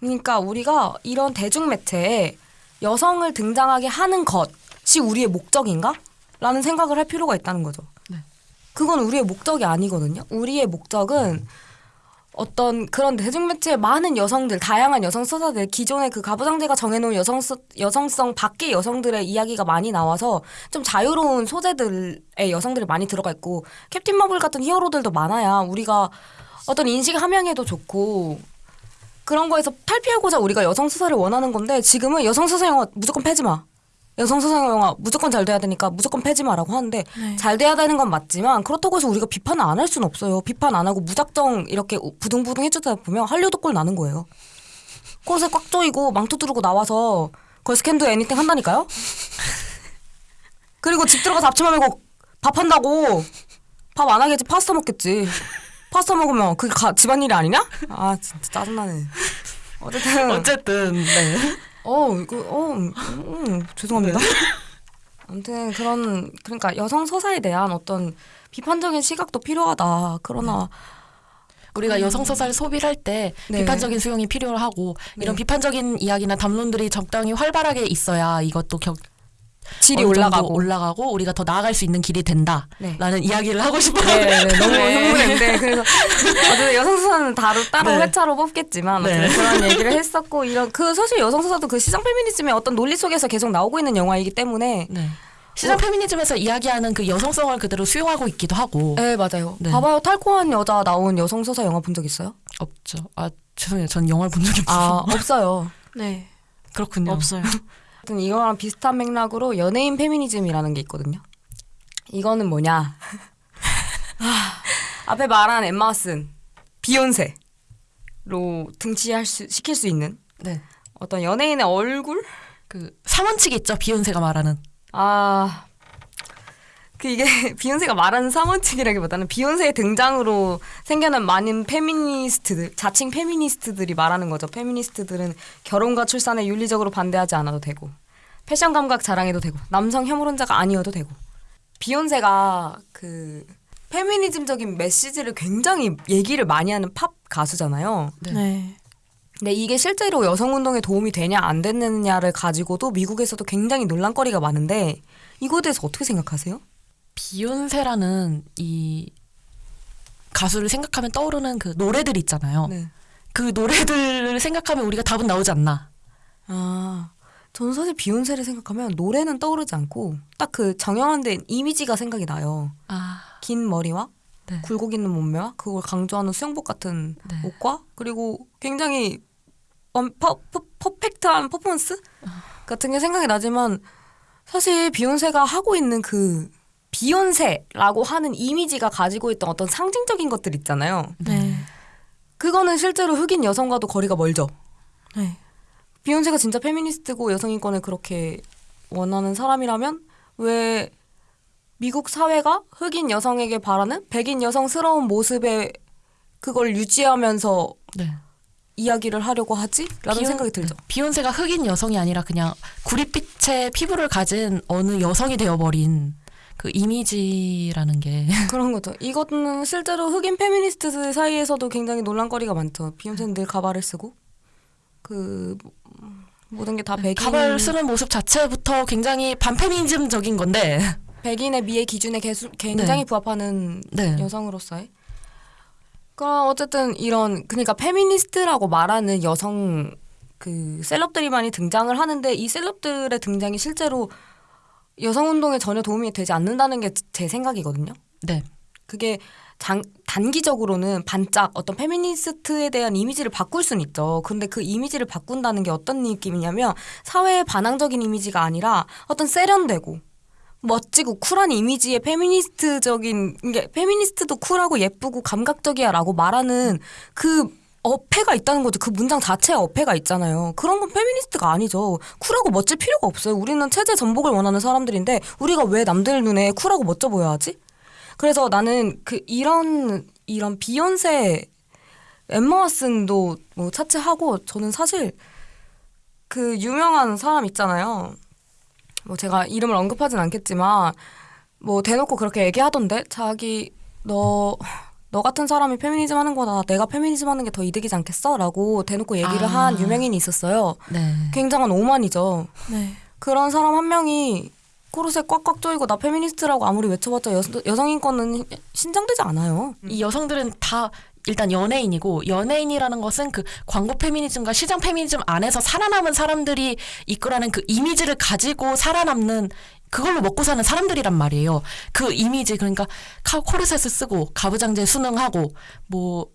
Speaker 2: 그러니까 우리가 이런 대중 매체에 여성을 등장하게 하는 것이 우리의 목적인가? 라는 생각을 할 필요가 있다는 거죠. 네. 그건 우리의 목적이 아니거든요. 우리의 목적은 음. 어떤 그런 대중매체의 많은 여성들, 다양한 여성 서사들, 기존의 그 가부장제가 정해놓은 여성 여성성 밖의 여성들의 이야기가 많이 나와서 좀 자유로운 소재들의 여성들이 많이 들어가 있고 캡틴 마블 같은 히어로들도 많아야 우리가 어떤 인식 함양에도 좋고 그런 거에서 탈피하고자 우리가 여성 수사를 원하는 건데 지금은 여성 수사 영화 무조건 패지 마. 여성 수상 영화 무조건 잘 돼야 되니까 무조건 패지 마라고 하는데 네. 잘 돼야 되는 건 맞지만 그렇다고 해서 우리가 비판을 안 할 수는 없어요. 비판 안 하고 무작정 이렇게 부둥부둥 해주다 보면 한류도 꼴 나는 거예요. 코르에꽉 조이고 망토 두르고 나와서 걸스캔도 애니팅 한다니까요. 그리고 집 들어가서 앞치마 메고 밥 한다고 밥 안 하겠지 파스타 먹겠지. 파스타 먹으면 그게 집안일이 아니냐? 아 진짜 짜증나네.
Speaker 1: 어쨌든 어쨌든
Speaker 2: 네. 어, 이거, 어, 음, 죄송합니다. 네. 아무튼 그런, 그러니까 여성 서사에 대한 어떤 비판적인 시각도 필요하다. 그러나, 네. 우리가 음. 여성
Speaker 1: 서사를 소비할때 네. 비판적인 수용이 필요하고 이런 네. 비판적인 이야기나 담론들이 적당히 활발하게 있어야 이것도 격, 질이 올라가고 올라가고 우리가 더 나아갈 수 있는 길이
Speaker 2: 된다라는 네. 이야기를 하고 싶어요. 네, 네, 네. 너무 네. 흥분했는데 그래서 어쨌 여성 수사는 다로 따로 네. 회차로 뽑겠지만 네. 그런 얘기를 했었고 이런 그 사실 여성 수사도 그 시장 페미니즘의 어떤 논리 속에서 계속 나오고 있는 영화이기 때문에 시장 어. 페미니즘에서 이야기하는 그
Speaker 1: 여성성을 그대로 수용하고 있기도 하고. 네
Speaker 2: 맞아요. 봐봐요 탈코한 여자 나온 여성 서사 영화 본 적 있어요? 없죠. 아 죄송해요. 전영화본적 없어요. 아 없어요. 네. 그렇군요. 없어요. 하여 이거랑 비슷한 맥락으로 연예인 페미니즘이라는 게 있거든요. 이거는 뭐냐? 아, 앞에 말한 엠마 쓴 비욘세로 등치할 수 시킬 수 있는 네. 어떤 연예인의 얼굴 그 삼원칙 있죠 비욘세가 말하는 아그 이게 비욘세가 말하는 사원칙이라기보다는 비욘세의 등장으로 생겨난 많은 페미니스트들, 자칭 페미니스트들이 말하는 거죠. 페미니스트들은 결혼과 출산에 윤리적으로 반대하지 않아도 되고 패션 감각 자랑해도 되고 남성 혐오론자가 아니어도 되고 비욘세가 그 페미니즘적인 메시지를 굉장히 얘기를 많이 하는 팝 가수잖아요. 네. 네. 근데 이게 실제로 여성 운동에 도움이 되냐 안되느냐를 가지고도 미국에서도 굉장히 논란거리가 많은데 이거에 대해서 어떻게 생각하세요? 비욘세라는 이 가수를 생각하면 떠오르는 그 노래들
Speaker 1: 있잖아요. 네. 그 노래들을 생각하면 우리가 답은 나오지 않나.
Speaker 2: 아, 저는 사실 비욘세를 생각하면 노래는 떠오르지 않고 딱 그 정형화된 이미지가 생각이 나요. 아. 긴 머리와 네. 굴곡 있는 몸매와 그걸 강조하는 수영복 같은 네. 옷과 그리고 굉장히 엄, 퍼, 퍼, 펙트한 퍼포먼스 아. 같은 게 생각이 나지만 사실 비욘세가 하고 있는 그 비욘세라고 하는 이미지가 가지고 있던 어떤 상징적인 것들 있잖아요. 네. 그거는 실제로 흑인 여성과도 거리가 멀죠. 네. 비욘세가 진짜 페미니스트고 여성 인권을 그렇게 원하는 사람이라면 왜 미국 사회가 흑인 여성에게 바라는 백인 여성스러운 모습에 그걸 유지하면서 네. 이야기를 하려고 하지? 라는 비온, 생각이 들죠. 네. 비욘세가 흑인 여성이
Speaker 1: 아니라 그냥 구릿빛의 피부를 가진 어느 여성이 되어버린 그
Speaker 2: 이미지라는 게 그런 거죠. 이것은 실제로 흑인 페미니스트 사이에서도 굉장히 논란거리가 많죠. 비욘세는 늘 가발을 쓰고 그 모든 게 다 백인 가발 쓰는
Speaker 1: 모습 자체부터 굉장히 반페미니즘적인 건데
Speaker 2: 백인의 미의 기준에 개수, 굉장히 네. 부합하는 네. 여성으로서의 그럼 어쨌든 이런 그러니까 페미니스트라고 말하는 여성 그 셀럽들이 많이 등장을 하는데 이 셀럽들의 등장이 실제로 여성 운동에 전혀 도움이 되지 않는다는 게 제 생각이거든요. 네. 그게 장, 단기적으로는 반짝 어떤 페미니스트에 대한 이미지를 바꿀 수는 있죠. 근데 그 이미지를 바꾼다는 게 어떤 느낌이냐면 사회의 반항적인 이미지가 아니라 어떤 세련되고 멋지고 쿨한 이미지의 페미니스트적인 게 페미니스트도 쿨하고 예쁘고 감각적이야라고 말하는 그 어폐가 있다는 거죠. 그 문장 자체에 어폐가 있잖아요. 그런 건 페미니스트가 아니죠. 쿨하고 멋질 필요가 없어요. 우리는 체제 전복을 원하는 사람들인데 우리가 왜 남들 눈에 쿨하고 멋져 보여야 하지? 그래서 나는 그 이런 이런 비욘세 엠마 와슨도뭐 차치하고 저는 사실 그 유명한 사람 있잖아요. 뭐 제가 이름을 언급하진 않겠지만 뭐 대놓고 그렇게 얘기하던데 자기 너너 같은 사람이 페미니즘 하는 거다. 내가 페미니즘 하는 게 더 이득이지 않겠어? 라고 대놓고 얘기를 아. 한 유명인이 있었어요. 네. 굉장한 오만이죠. 네. 그런 사람 한 명이 코르셋 꽉꽉 조이고 나 페미니스트라고 아무리 외쳐봤자 여, 여성 인권은 신장되지 않아요. 이 여성들은 다 일단 연예인이고
Speaker 1: 연예인이라는 것은 그 광고 페미니즘과 시장 페미니즘 안에서 살아남은 사람들이 이끌어낸 그 이미지를 가지고 살아남는 그걸로 먹고 사는 사람들이란 말이에요. 그 이미지 그러니까 카 코르셋을 쓰고 가부장제 수능하고 뭐뭐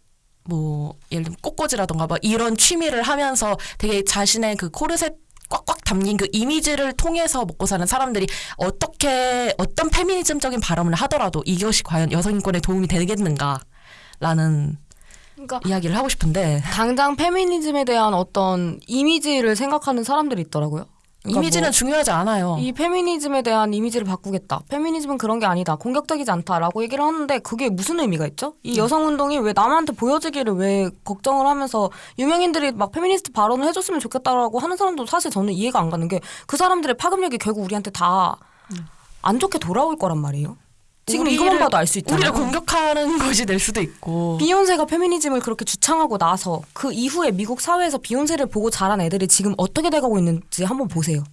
Speaker 1: 뭐, 예를 들면 꽃꽂이라던가 막 뭐 이런 취미를 하면서 되게 자신의 그 코르셋 꽉꽉 담긴 그 이미지를 통해서 먹고 사는 사람들이 어떻게 어떤 페미니즘적인 발언을 하더라도 이것이 과연 여성 인권에 도움이 되겠는가 라는 그러니까 이야기를 하고 싶은데
Speaker 2: 당장 페미니즘에 대한 어떤 이미지를 생각하는 사람들이 있더라고요. 그러니까 이미지는 뭐 중요하지
Speaker 1: 않아요. 이
Speaker 2: 페미니즘에 대한 이미지를 바꾸겠다. 페미니즘은 그런 게 아니다. 공격적이지 않다라고 얘기를 하는데 그게 무슨 의미가 있죠? 이 음. 여성 운동이 왜 남한테 보여지기를 왜 걱정을 하면서 유명인들이 막 페미니스트 발언을 해줬으면 좋겠다라고 하는 사람도 사실 저는 이해가 안 가는 게 그 사람들의 파급력이 결국 우리한테 다안 음. 좋게 돌아올 거란 말이에요. 지금 이것만 봐도 알 수있다 우리를 공격하는 것이 될 수도 있고. 비욘세가 페미니즘을 그렇게 주창하고 나서 그 이후에 미국 사회에서 비욘세를 보고 자란 애들이 지금 어떻게 돼가고 있는지 한번 보세요.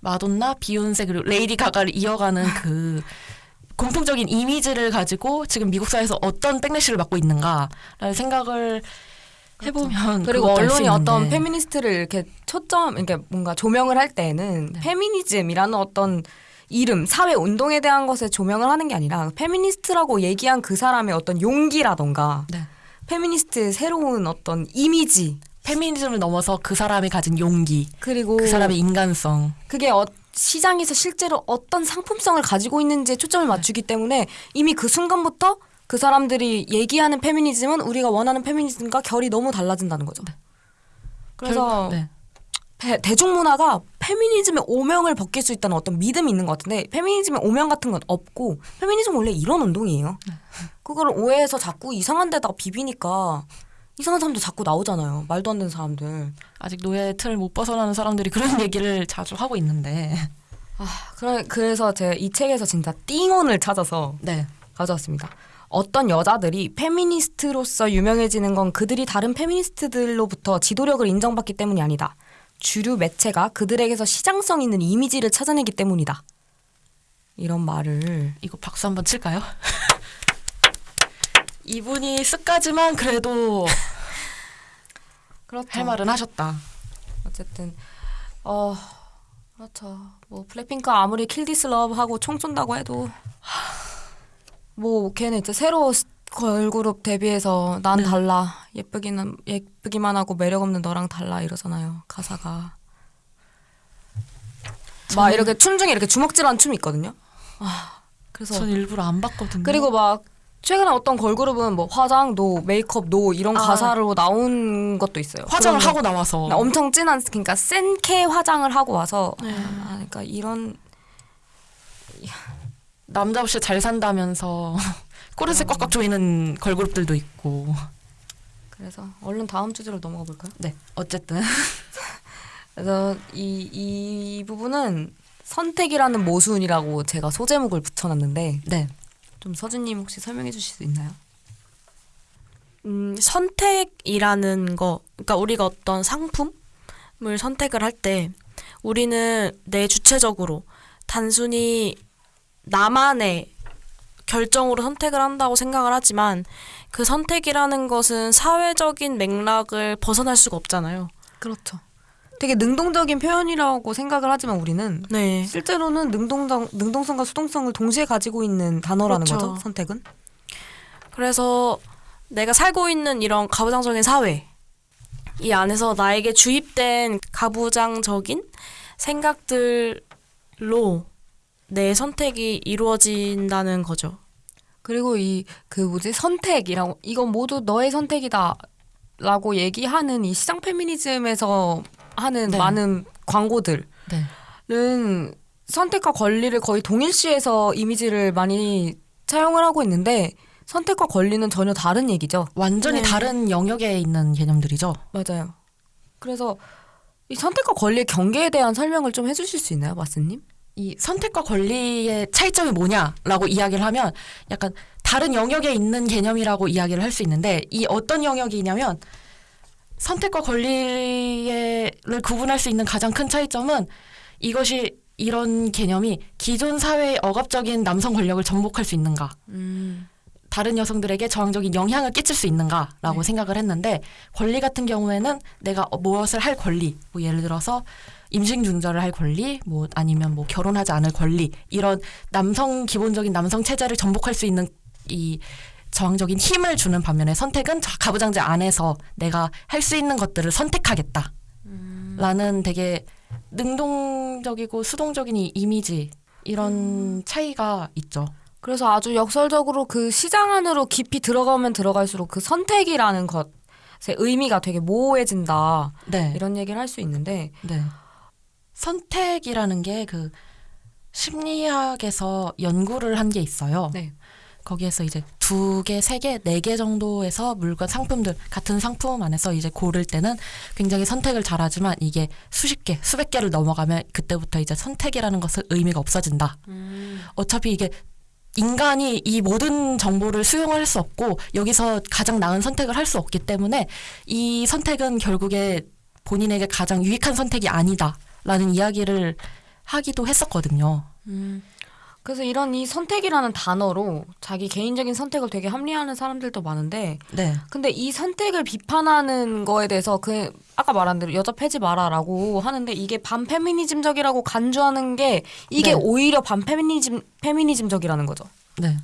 Speaker 2: 마돈나, 비욘세 그리고
Speaker 1: 레이디 가가를 이어가는 그 공통적인 이미지를 가지고 지금 미국 사회에서 어떤 백래시를 맞고 있는가라는 생각을
Speaker 2: 그렇죠. 해보면 그리고 언론이 어떤 페미니스트를 이렇게 초점 이렇게 그러니까 뭔가 조명을 할때는 네. 페미니즘이라는 어떤 이름, 사회 운동에 대한 것에 조명을 하는 게 아니라 페미니스트라고 얘기한 그 사람의 어떤 용기라던가 네. 페미니스트의 새로운 어떤 이미지 페미니즘을 넘어서 그 사람이 가진 용기 그리고 그 사람의 인간성 그게 어, 시장에서 실제로 어떤 상품성을 가지고 있는지에 초점을 네. 맞추기 네. 때문에 이미 그 순간부터 그 사람들이 얘기하는 페미니즘은 우리가 원하는 페미니즘과 결이 너무 달라진다는 거죠. 네. 그래서 결, 네. 대중문화가 페미니즘의 오명을 벗길 수 있다는 어떤 믿음이 있는 것 같은데 페미니즘의 오명 같은 건 없고 페미니즘 원래 이런 운동이에요. 그걸 오해해서 자꾸 이상한 데다가 비비니까 이상한 사람도 자꾸 나오잖아요. 말도 안 되는 사람들. 아직 노예의 틀을 못 벗어나는 사람들이 그런
Speaker 1: 얘기를 자주 하고 있는데.
Speaker 2: 아, 그래, 그래서 제가이 책에서 진짜 띵온을 찾아서 네. 가져왔습니다. 어떤 여자들이 페미니스트로서 유명해지는 건 그들이 다른 페미니스트들로부터 지도력을 인정받기 때문이 아니다. 주류 매체가 그들에게서 시장성 있는 이미지를 찾아내기 때문이다. 이런 말을 이거 박수 한 번 칠까요? 이분이 쓱까지만 그래도 그렇죠.
Speaker 1: 할 말은 하셨다.
Speaker 2: 어쨌든 어 그렇죠. 뭐 블랙핑크 아무리 킬디스 러브하고 총 쏜다고 해도 뭐 걔네 이제 새로 걸그룹 데뷔해서 난 네. 달라 예쁘기는 예쁘기만 하고 매력 없는 너랑 달라 이러잖아요 가사가 막 이렇게 춤 중에 이렇게 주먹질한 춤이 있거든요. 아 그래서 전 일부러 안 봤거든요. 그리고 막 최근에 어떤 걸그룹은 뭐 화장 노 메이크업 노 이런 아. 가사로 나온 것도 있어요. 화장을 하고 나와서 엄청 진한 그러니까 센케 화장을 하고 와서 네. 아, 그러니까 이런 남자
Speaker 1: 없이 잘 산다면서 꼬르세 음. 꽉꽉 조이는 걸그룹들도 있고.
Speaker 2: 그래서 얼른 다음 주제로 넘어가 볼까요? 네. 어쨌든 그래서 이, 이 부분은 선택이라는 모순이라고 제가 소제목을 붙여놨는데 네. 좀 서준님 혹시 설명해 주실 수 있나요? 음,
Speaker 3: 선택이라는 거, 그러니까 우리가 어떤 상품을 선택을 할 때 우리는 내 주체적으로 단순히 나만의 결정으로 선택을 한다고 생각을 하지만 그 선택이라는 것은
Speaker 2: 사회적인 맥락을 벗어날 수가 없잖아요. 그렇죠. 되게 능동적인 표현이라고 생각을 하지만 우리는 네. 실제로는 능동적 능동성과 수동성을 동시에 가지고 있는 단어라는 그렇죠. 거죠. 선택은.
Speaker 3: 그래서 내가 살고 있는 이런 가부장적인 사회 이 안에서 나에게 주입된 가부장적인
Speaker 2: 생각들로 내 선택이 이루어진다는 거죠. 그리고 이 그 뭐지 선택이라고 이건 모두 너의 선택이다라고 얘기하는 이 시장 페미니즘에서 하는 네. 많은 광고들은 네. 선택과 권리를 거의 동일시해서 이미지를 많이 차용을 하고 있는데 선택과 권리는 전혀 다른 얘기죠. 완전히 네. 다른 영역에 있는 개념들이죠. 맞아요. 그래서 이 선택과 권리의 경계에 대한 설명을 좀 해주실 수 있나요, 마스님? 이 선택과 권리의 차이점이 뭐냐라고
Speaker 1: 이야기를 하면 약간 다른 영역에 있는 개념이라고 이야기를 할 수 있는데 이 어떤 영역이냐면 선택과 권리를 구분할 수 있는 가장 큰 차이점은 이것이 이런 개념이 기존 사회의 억압적인 남성 권력을 전복할 수 있는가 음. 다른 여성들에게 저항적인 영향을 끼칠 수 있는가라고 네. 생각을 했는데 권리 같은 경우에는 내가 무엇을 할 권리 뭐 예를 들어서 임신 중절을 할 권리, 뭐 아니면 뭐 결혼하지 않을 권리 이런 남성 기본적인 남성 체제를 전복할 수 있는 이 저항적인 힘을 주는 반면에 선택은 가부장제 안에서 내가 할 수 있는 것들을 선택하겠다. 음. 라는 되게
Speaker 2: 능동적이고 수동적인 이 이미지 이런 음. 차이가 있죠. 그래서 아주 역설적으로 그 시장 안으로 깊이 들어가면 들어갈수록 그 선택이라는 것의 의미가 되게 모호해진다. 네. 이런 얘기를 할 수 있는데 네. 선택이라는 게 그 심리학에서 연구를 한 게
Speaker 1: 있어요. 네. 거기에서 이제 두 개, 세 개, 네 개 정도에서 물건 상품들 같은 상품 안에서 이제 고를 때는 굉장히 선택을 잘하지만 이게 수십 개, 수백 개를 넘어가면 그때부터 이제 선택이라는 것은 의미가 없어진다. 음. 어차피 이게 인간이 이 모든 정보를 수용할 수 없고 여기서 가장 나은 선택을 할 수 없기 때문에 이 선택은 결국에 본인에게 가장 유익한 선택이 아니다. 라는 이야기를 하기도 했었거든요.
Speaker 2: 음. 그래서 이런 이 선택이라는 단어로 자기 개인적인 선택을 되게 합리화하는 사람들도 많은데 네. 근데 이 선택을 비판하는 거에 대해서 그 아까 말한 대로 여자 패지 마라라고 하는데 이게 반페미니즘적이라고 간주하는 게 이게 네. 오히려 반페미니즘 페미니즘적이라는 거죠. 네.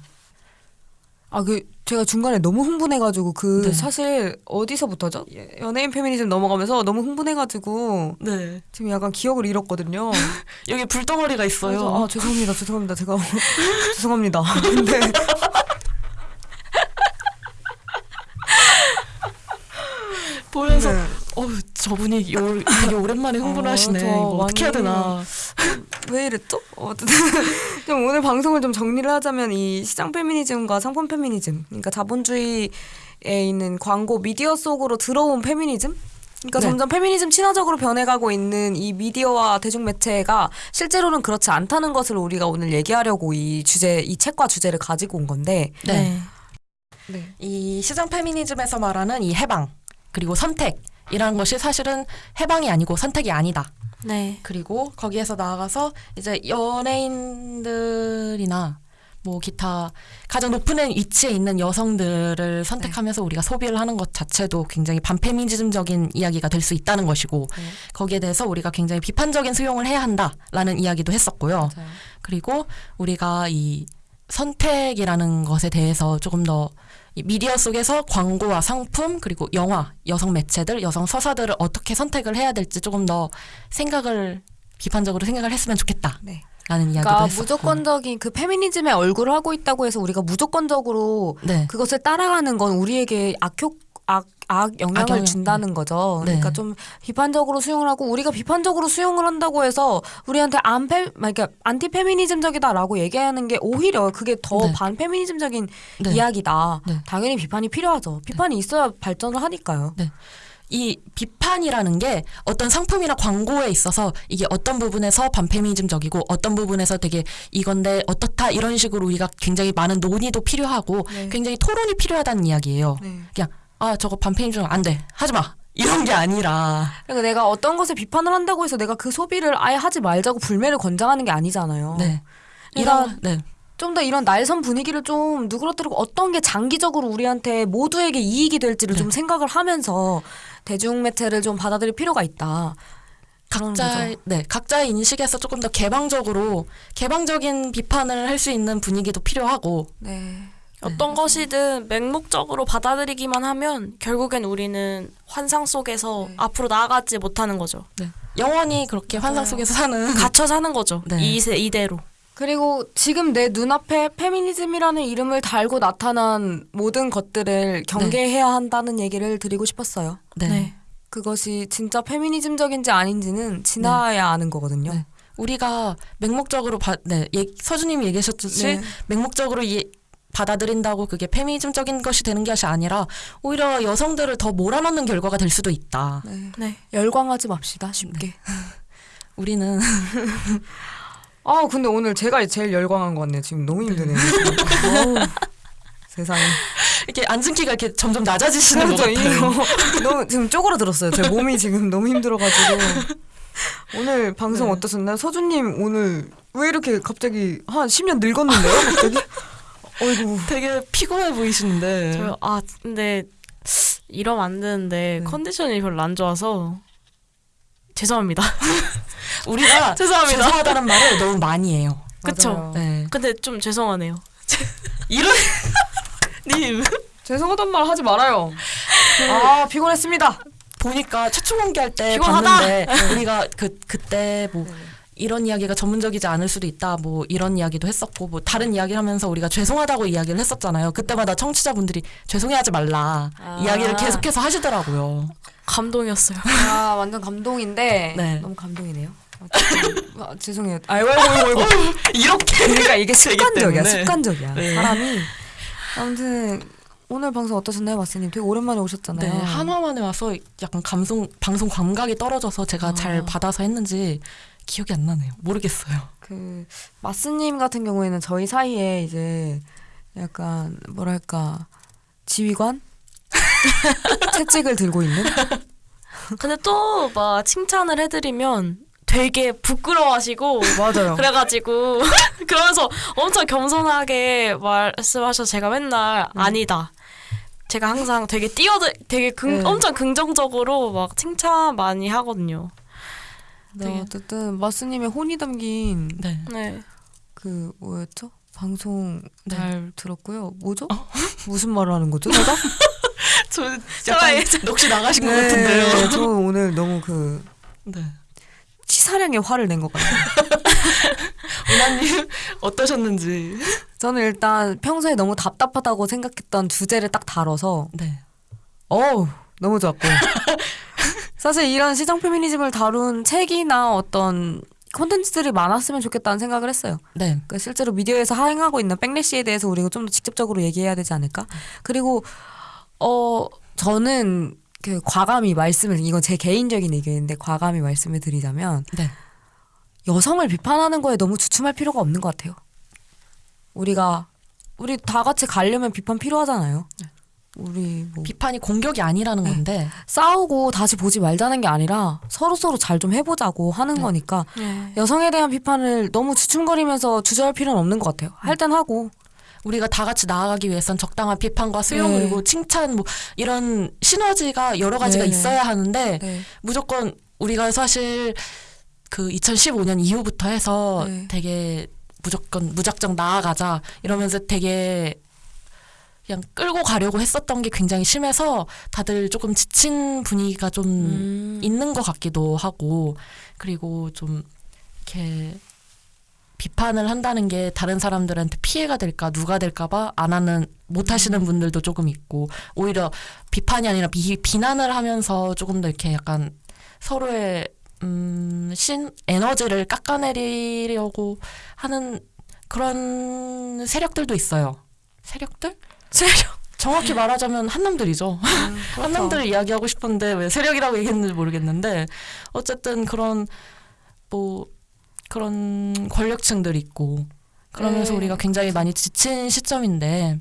Speaker 2: 아, 그, 제가 중간에 너무 흥분해가지고, 그, 네. 사실, 어디서부터죠? 예, 연예인 페미니즘 넘어가면서 너무 흥분해가지고, 네. 지금 약간 기억을 잃었거든요. 여기 불덩어리가 있어요. 아 죄송합니다. 죄송합니다. 제가. 죄송합니다. 근데. 보면서, 네.
Speaker 1: 어우, 저분이 요, 되게 오랜만에 어, 흥분하시네. 아, 이거
Speaker 2: 어떻게 해야 되나. 왜 이랬죠? 어쨌든 좀 오늘 방송을 좀 정리를 하자면 이 시장 페미니즘과 상품 페미니즘, 그러니까 자본주의에 있는 광고 미디어 속으로 들어온 페미니즘 그러니까 네. 점점 페미니즘 친화적으로 변해가고 있는 이 미디어와 대중매체가 실제로는 그렇지 않다는 것을 우리가 오늘 얘기하려고 이 주제, 이 책과 주제를 가지고 온 건데. 네. 네.
Speaker 3: 네.
Speaker 1: 이 시장 페미니즘에서 말하는 이 해방, 그리고 선택, 이라는 것이 사실은 해방이 아니고 선택이 아니다. 네. 그리고 거기에서 나아가서 이제 연예인들이나 뭐 기타 가장 높은 위치에 있는 여성들을 네. 선택하면서 네. 우리가 소비를 하는 것 자체도 굉장히 반페미니즘적인 이야기가 될 수 있다는 것이고 네. 거기에 대해서 우리가 굉장히 비판적인 수용을 해야 한다라는 이야기도 했었고요. 맞아요. 그리고 우리가 이 선택이라는 것에 대해서 조금 더 미디어 속에서 광고와 상품 그리고 영화, 여성 매체들, 여성 서사들을 어떻게 선택을 해야 될지 조금 더 생각을 비판적으로 생각을 했으면 좋겠다. 네. 라는 이야기도 그러니까 했었고.
Speaker 2: 무조건적인 그 페미니즘의 얼굴을 하고 있다고 해서 우리가 무조건적으로 네. 그것을 따라가는 건 우리에게 악효 악, 악 영향을 악 준다는 네. 거죠. 네. 그러니까 좀 비판적으로 수용을 하고 우리가 비판적으로 수용을 한다고 해서 우리한테 안페 아, 그러니까 안티 페미니즘적이다라고 얘기하는 게 오히려 그게 더 네. 반페미니즘적인 네. 이야기다. 네. 당연히 비판이 필요하죠. 비판이 있어야 발전을 하니까요. 이 비판이라는 게 어떤 상품이나 광고에 있어서 이게
Speaker 1: 어떤 부분에서 반페미니즘적이고 어떤 부분에서 되게 이건데 어떻다 이런 식으로 우리가 굉장히 많은 논의도 필요하고 네. 굉장히 토론이 필요하다는 이야기예요. 네. 그냥 아 저거 반페인좀 안돼 하지마 이런 게 아니라
Speaker 2: 그러니까 내가 어떤 것에 비판을 한다고 해서 내가 그 소비를 아예 하지 말자고 불매를 권장하는 게 아니잖아요. 네. 그러니까 이런 네. 좀 더 이런 날선 분위기를 좀 누그러뜨리고 어떤 게 장기적으로 우리한테 모두에게 이익이 될지를 네. 좀 생각을 하면서 대중 매체를 좀 받아들일 필요가 있다. 각자 네
Speaker 1: 각자의 인식에서 조금 더 개방적으로 개방적인 비판을 할 수 있는 분위기도
Speaker 3: 필요하고 네. 어떤 음. 것이든 맹목적으로 받아들이기만 하면 결국엔 우리는 환상 속에서 네. 앞으로 나아가지 못하는 거죠. 네. 영원히 네. 그렇게 환상 속에서 사는 갇혀 사는 거죠. 이 이대로.
Speaker 2: 그리고 지금 내 눈앞에 페미니즘이라는 이름을 달고 나타난 모든 것들을 경계해야 한다는 얘기를 드리고 싶었어요. 네. 그것이 진짜 페미니즘적인지 아닌지는 지나야 아는 거거든요. 우리가 맹목적으로 바, 네, 서주님이 얘기하셨듯이 네. 맹목적으로
Speaker 1: 예, 받아들인다고 그게 페미니즘적인 것이 되는 것이 아니라 오히려 여성들을 더
Speaker 2: 몰아넣는 결과가 될 수도 있다. 네. 네. 열광하지 맙시다. 쉽게. 네. 우리는 아 근데 오늘 제가 제일 열광한 것 같네요. 지금 너무 힘드네요. 네. 세상에. 이렇게 앉은 키가 이렇게 점점 낮아지시는 그 같아요. 너무 지금 쪼그라들었어요. 제 몸이 지금 너무 힘들어가지고. 오늘 방송 네. 어떠셨나요? 서준님 오늘 왜 이렇게 갑자기 한 10년 늙었는데요? 갑자기? 어이구. 되게 피곤해 보이시는데. 저요?
Speaker 3: 아, 근데 이러면 안 되는데 네. 컨디션이 별로 안 좋아서 죄송합니다. 우리가 죄송합니다. 죄송하다는 말을 너무 많이 해요. 그쵸? 네. 근데 좀 죄송하네요.
Speaker 2: 이런 님 죄송하단 말 하지 말아요. 아 피곤했습니다. 보니까 최초 공개할 때 피곤하다. 봤는데 우리가 그 그때
Speaker 1: 뭐. 네. 이런 이야기가 전문적이지 않을 수도 있다 뭐 이런 이야기도 했었고 뭐 다른 이야기를 하면서 우리가 죄송하다고 이야기를 했었잖아요 그때마다 청취자분들이 죄송해하지 말라 아. 이야기를 계속해서
Speaker 2: 하시더라고요 감동이었어요 아 완전 감동인데 네. 너무 감동이네요 어, 어, 아, 죄송해요 아이고 아이고 아이고 이렇게 그러니까 이게 습관적이야 습관적이야 네. 사람이 아무튼 오늘 방송 어떠셨나요, 마스님? 되게 오랜만에 오셨잖아요. 네,
Speaker 1: 한화만에 와서 약간 감성, 방송 감각이 떨어져서 제가 아. 잘 받아서 했는지
Speaker 2: 기억이 안 나네요. 모르겠어요. 그 마스님 같은 경우에는 저희 사이에 이제 약간 뭐랄까 지휘관 채찍을 들고 있는. 근데 또 막 칭찬을 해드리면 되게
Speaker 3: 부끄러워하시고 맞아요. 그래가지고 그러면서 엄청 겸손하게 말씀하셔 제가 맨날 음. 아니다. 제가 항상 되게 뛰어들 되게 긍, 네. 엄청 긍정적으로 막 칭찬 많이 하거든요.
Speaker 2: 네, 되 어쨌든 마스님의 혼이 담긴 네. 네. 그 뭐였죠? 방송 네. 잘 네. 들었고요. 뭐죠? 어? 무슨 말을 하는 거죠? 내가? 저 약간 혹시 나가신 네, 것 같은데요. 네, 저 오늘 너무 그 네. 치사량의 화를 낸 것 같아요. 은하님 어떠셨는지? 저는 일단 평소에 너무 답답하다고 생각했던 주제를 딱 다뤄서 네. 어우 너무 좋았고 사실 이런 시장 페미니즘을 다룬 책이나 어떤 콘텐츠들이 많았으면 좋겠다는 생각을 했어요. 네. 그러니까 실제로 미디어에서 하행하고 있는 백래시에 대해서 우리가 좀 더 직접적으로 얘기해야 되지 않을까? 그리고 어 저는 그 과감히 말씀을 이건 제 개인적인 의견인데 과감히 말씀을 드리자면 네. 여성을 비판하는 거에 너무 주춤할 필요가 없는 것 같아요. 우리가 우리 다 같이 가려면 비판 필요하잖아요. 네. 우리 뭐 비판이 공격이 아니라는 네. 건데 네. 싸우고 다시 보지 말자는 게 아니라 서로 서로 잘 좀 해보자고 하는 네. 거니까 네. 여성에 대한 비판을 너무 주춤거리면서 주저할 필요는 없는 것 같아요. 할 땐 하고
Speaker 1: 우리가 다 같이 나아가기 위해선 적당한 비판과 수용 네. 그리고 칭찬 뭐 이런 시너지가 여러 가지가 네, 있어야 하는데 무조건 우리가 사실 그 2015년 이후부터 해서 되게 무조건 무작정 나아가자 이러면서 되게 그냥 끌고 가려고 했었던 게 굉장히 심해서 다들 조금 지친 분위기가 좀 음. 있는 것 같기도 하고 그리고 좀 이렇게 비판을 한다는 게 다른 사람들한테 피해가 될까 누가 될까봐 안 하는 못 하시는 음. 분들도 조금 있고 오히려 비판이 아니라 비, 비난을 하면서 조금 더 이렇게 약간 서로의 음, 신 에너지를 깎아내리려고 하는 그런 세력들도 있어요. 세력들? 세력. 정확히 말하자면 한남들이죠. 음, 한남들 그렇죠. 이야기하고 싶은데 왜 세력이라고 얘기했는지 모르겠는데 어쨌든 그런 뭐 그런 권력층들 있고 그러면서 네. 우리가 굉장히 많이 지친 시점인데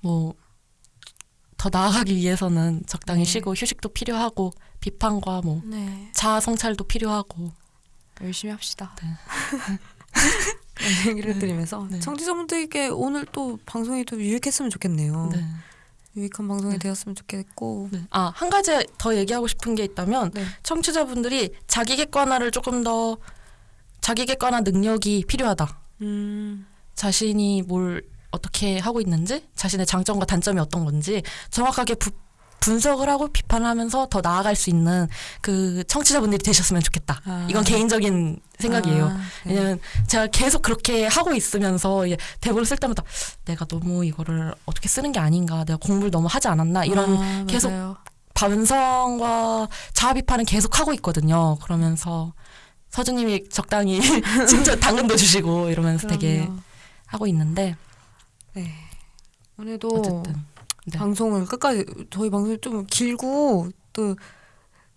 Speaker 1: 뭐 더 나아가기 위해서는 적당히 네. 쉬고 휴식도 필요하고 비판과 뭐 네. 자아 성찰도 필요하고
Speaker 2: 열심히 합시다. 네. 얘기를 네. 드리면서 네. 청취자분들에게 오늘 또 방송이 좀 유익했으면 좋겠네요. 네. 유익한 방송이 네. 되었으면 좋겠고 네. 아한 가지 더 얘기하고 싶은 게 있다면 네.
Speaker 1: 청취자분들이 자기 객관화를 조금 더 자기 객관화 능력이 필요하다
Speaker 2: 음.
Speaker 1: 자신이 뭘 어떻게 하고 있는지 자신의 장점과 단점이 어떤 건지 정확하게 부, 분석을 하고 비판하면서 더 나아갈 수 있는 그 청취자분들이 되셨으면 좋겠다. 아. 이건 개인적인 생각이에요. 아, 네. 왜냐면 제가 계속 그렇게 하고 있으면서 대본을 쓸 때마다 내가 너무 이거를 어떻게 쓰는 게 아닌가, 내가 공부를 너무 하지 않았나 이런 아, 계속 반성과 자 비판을 계속 하고 있거든요. 그러면서 서준님이 적당히 진짜 당근도 주시고 이러면서 그럼요. 되게 하고
Speaker 2: 있는데. 네. 오늘도 어쨌든. 네. 방송을 끝까지 저희 방송이 좀 길고 또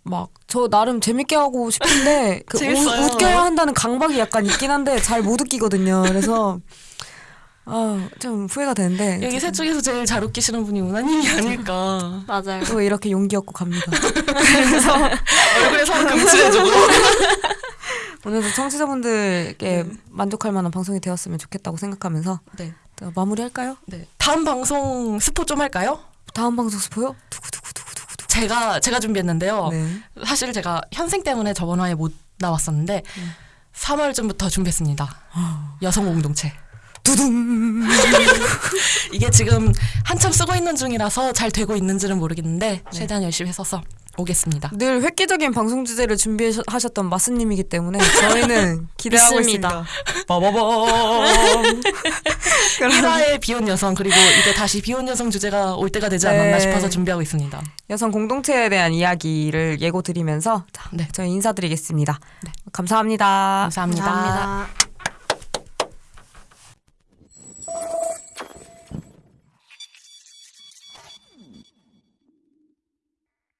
Speaker 2: 막 저 나름 재밌게 하고 싶은데 그 우, 웃겨야 한다는 강박이 약간 있긴 한데 잘 못 웃기거든요. 그래서 아좀 후회가 되는데 여기 셋쪽에서 제일 잘 웃기시는 분이 우나님이 아닐까 맞아요 또 이렇게 용기 얻고 갑니다
Speaker 1: 그래서 얼굴에서 금칠해주고
Speaker 2: 오늘도 청취자분들께 네. 만족할 만한 방송이 되었으면 좋겠다고 생각하면서 네. 마무리할까요? 네. 다음 방송 스포 좀 할까요? 다음 방송 스포요?
Speaker 1: 두구두구두구두구. 제가 제가 준비했는데요. 네. 사실 제가 현생 때문에 저번 화에 못 나왔었는데 음. 3월 전부터 준비했습니다. 아. 여성 공동체. 두둥 이게 지금 한참 쓰고 있는 중이라서 잘 되고 있는지는 모르겠는데 네. 최대한 열심히 써서 오겠습니다. 늘 획기적인 방송 주제를 준비하셨던 마스님이기 때문에 저희는 기대하고 있습니다. 빠바밤. 이사의
Speaker 2: 비혼 여성 그리고 이제 다시 비혼 여성 주제가 올 때가 되지 않았나 네. 싶어서 준비하고 있습니다. 여성 공동체에 대한 이야기를 예고 드리면서 네. 저희 인사드리겠습니다. 네. 감사합니다. 감사합니다. 감사합니다.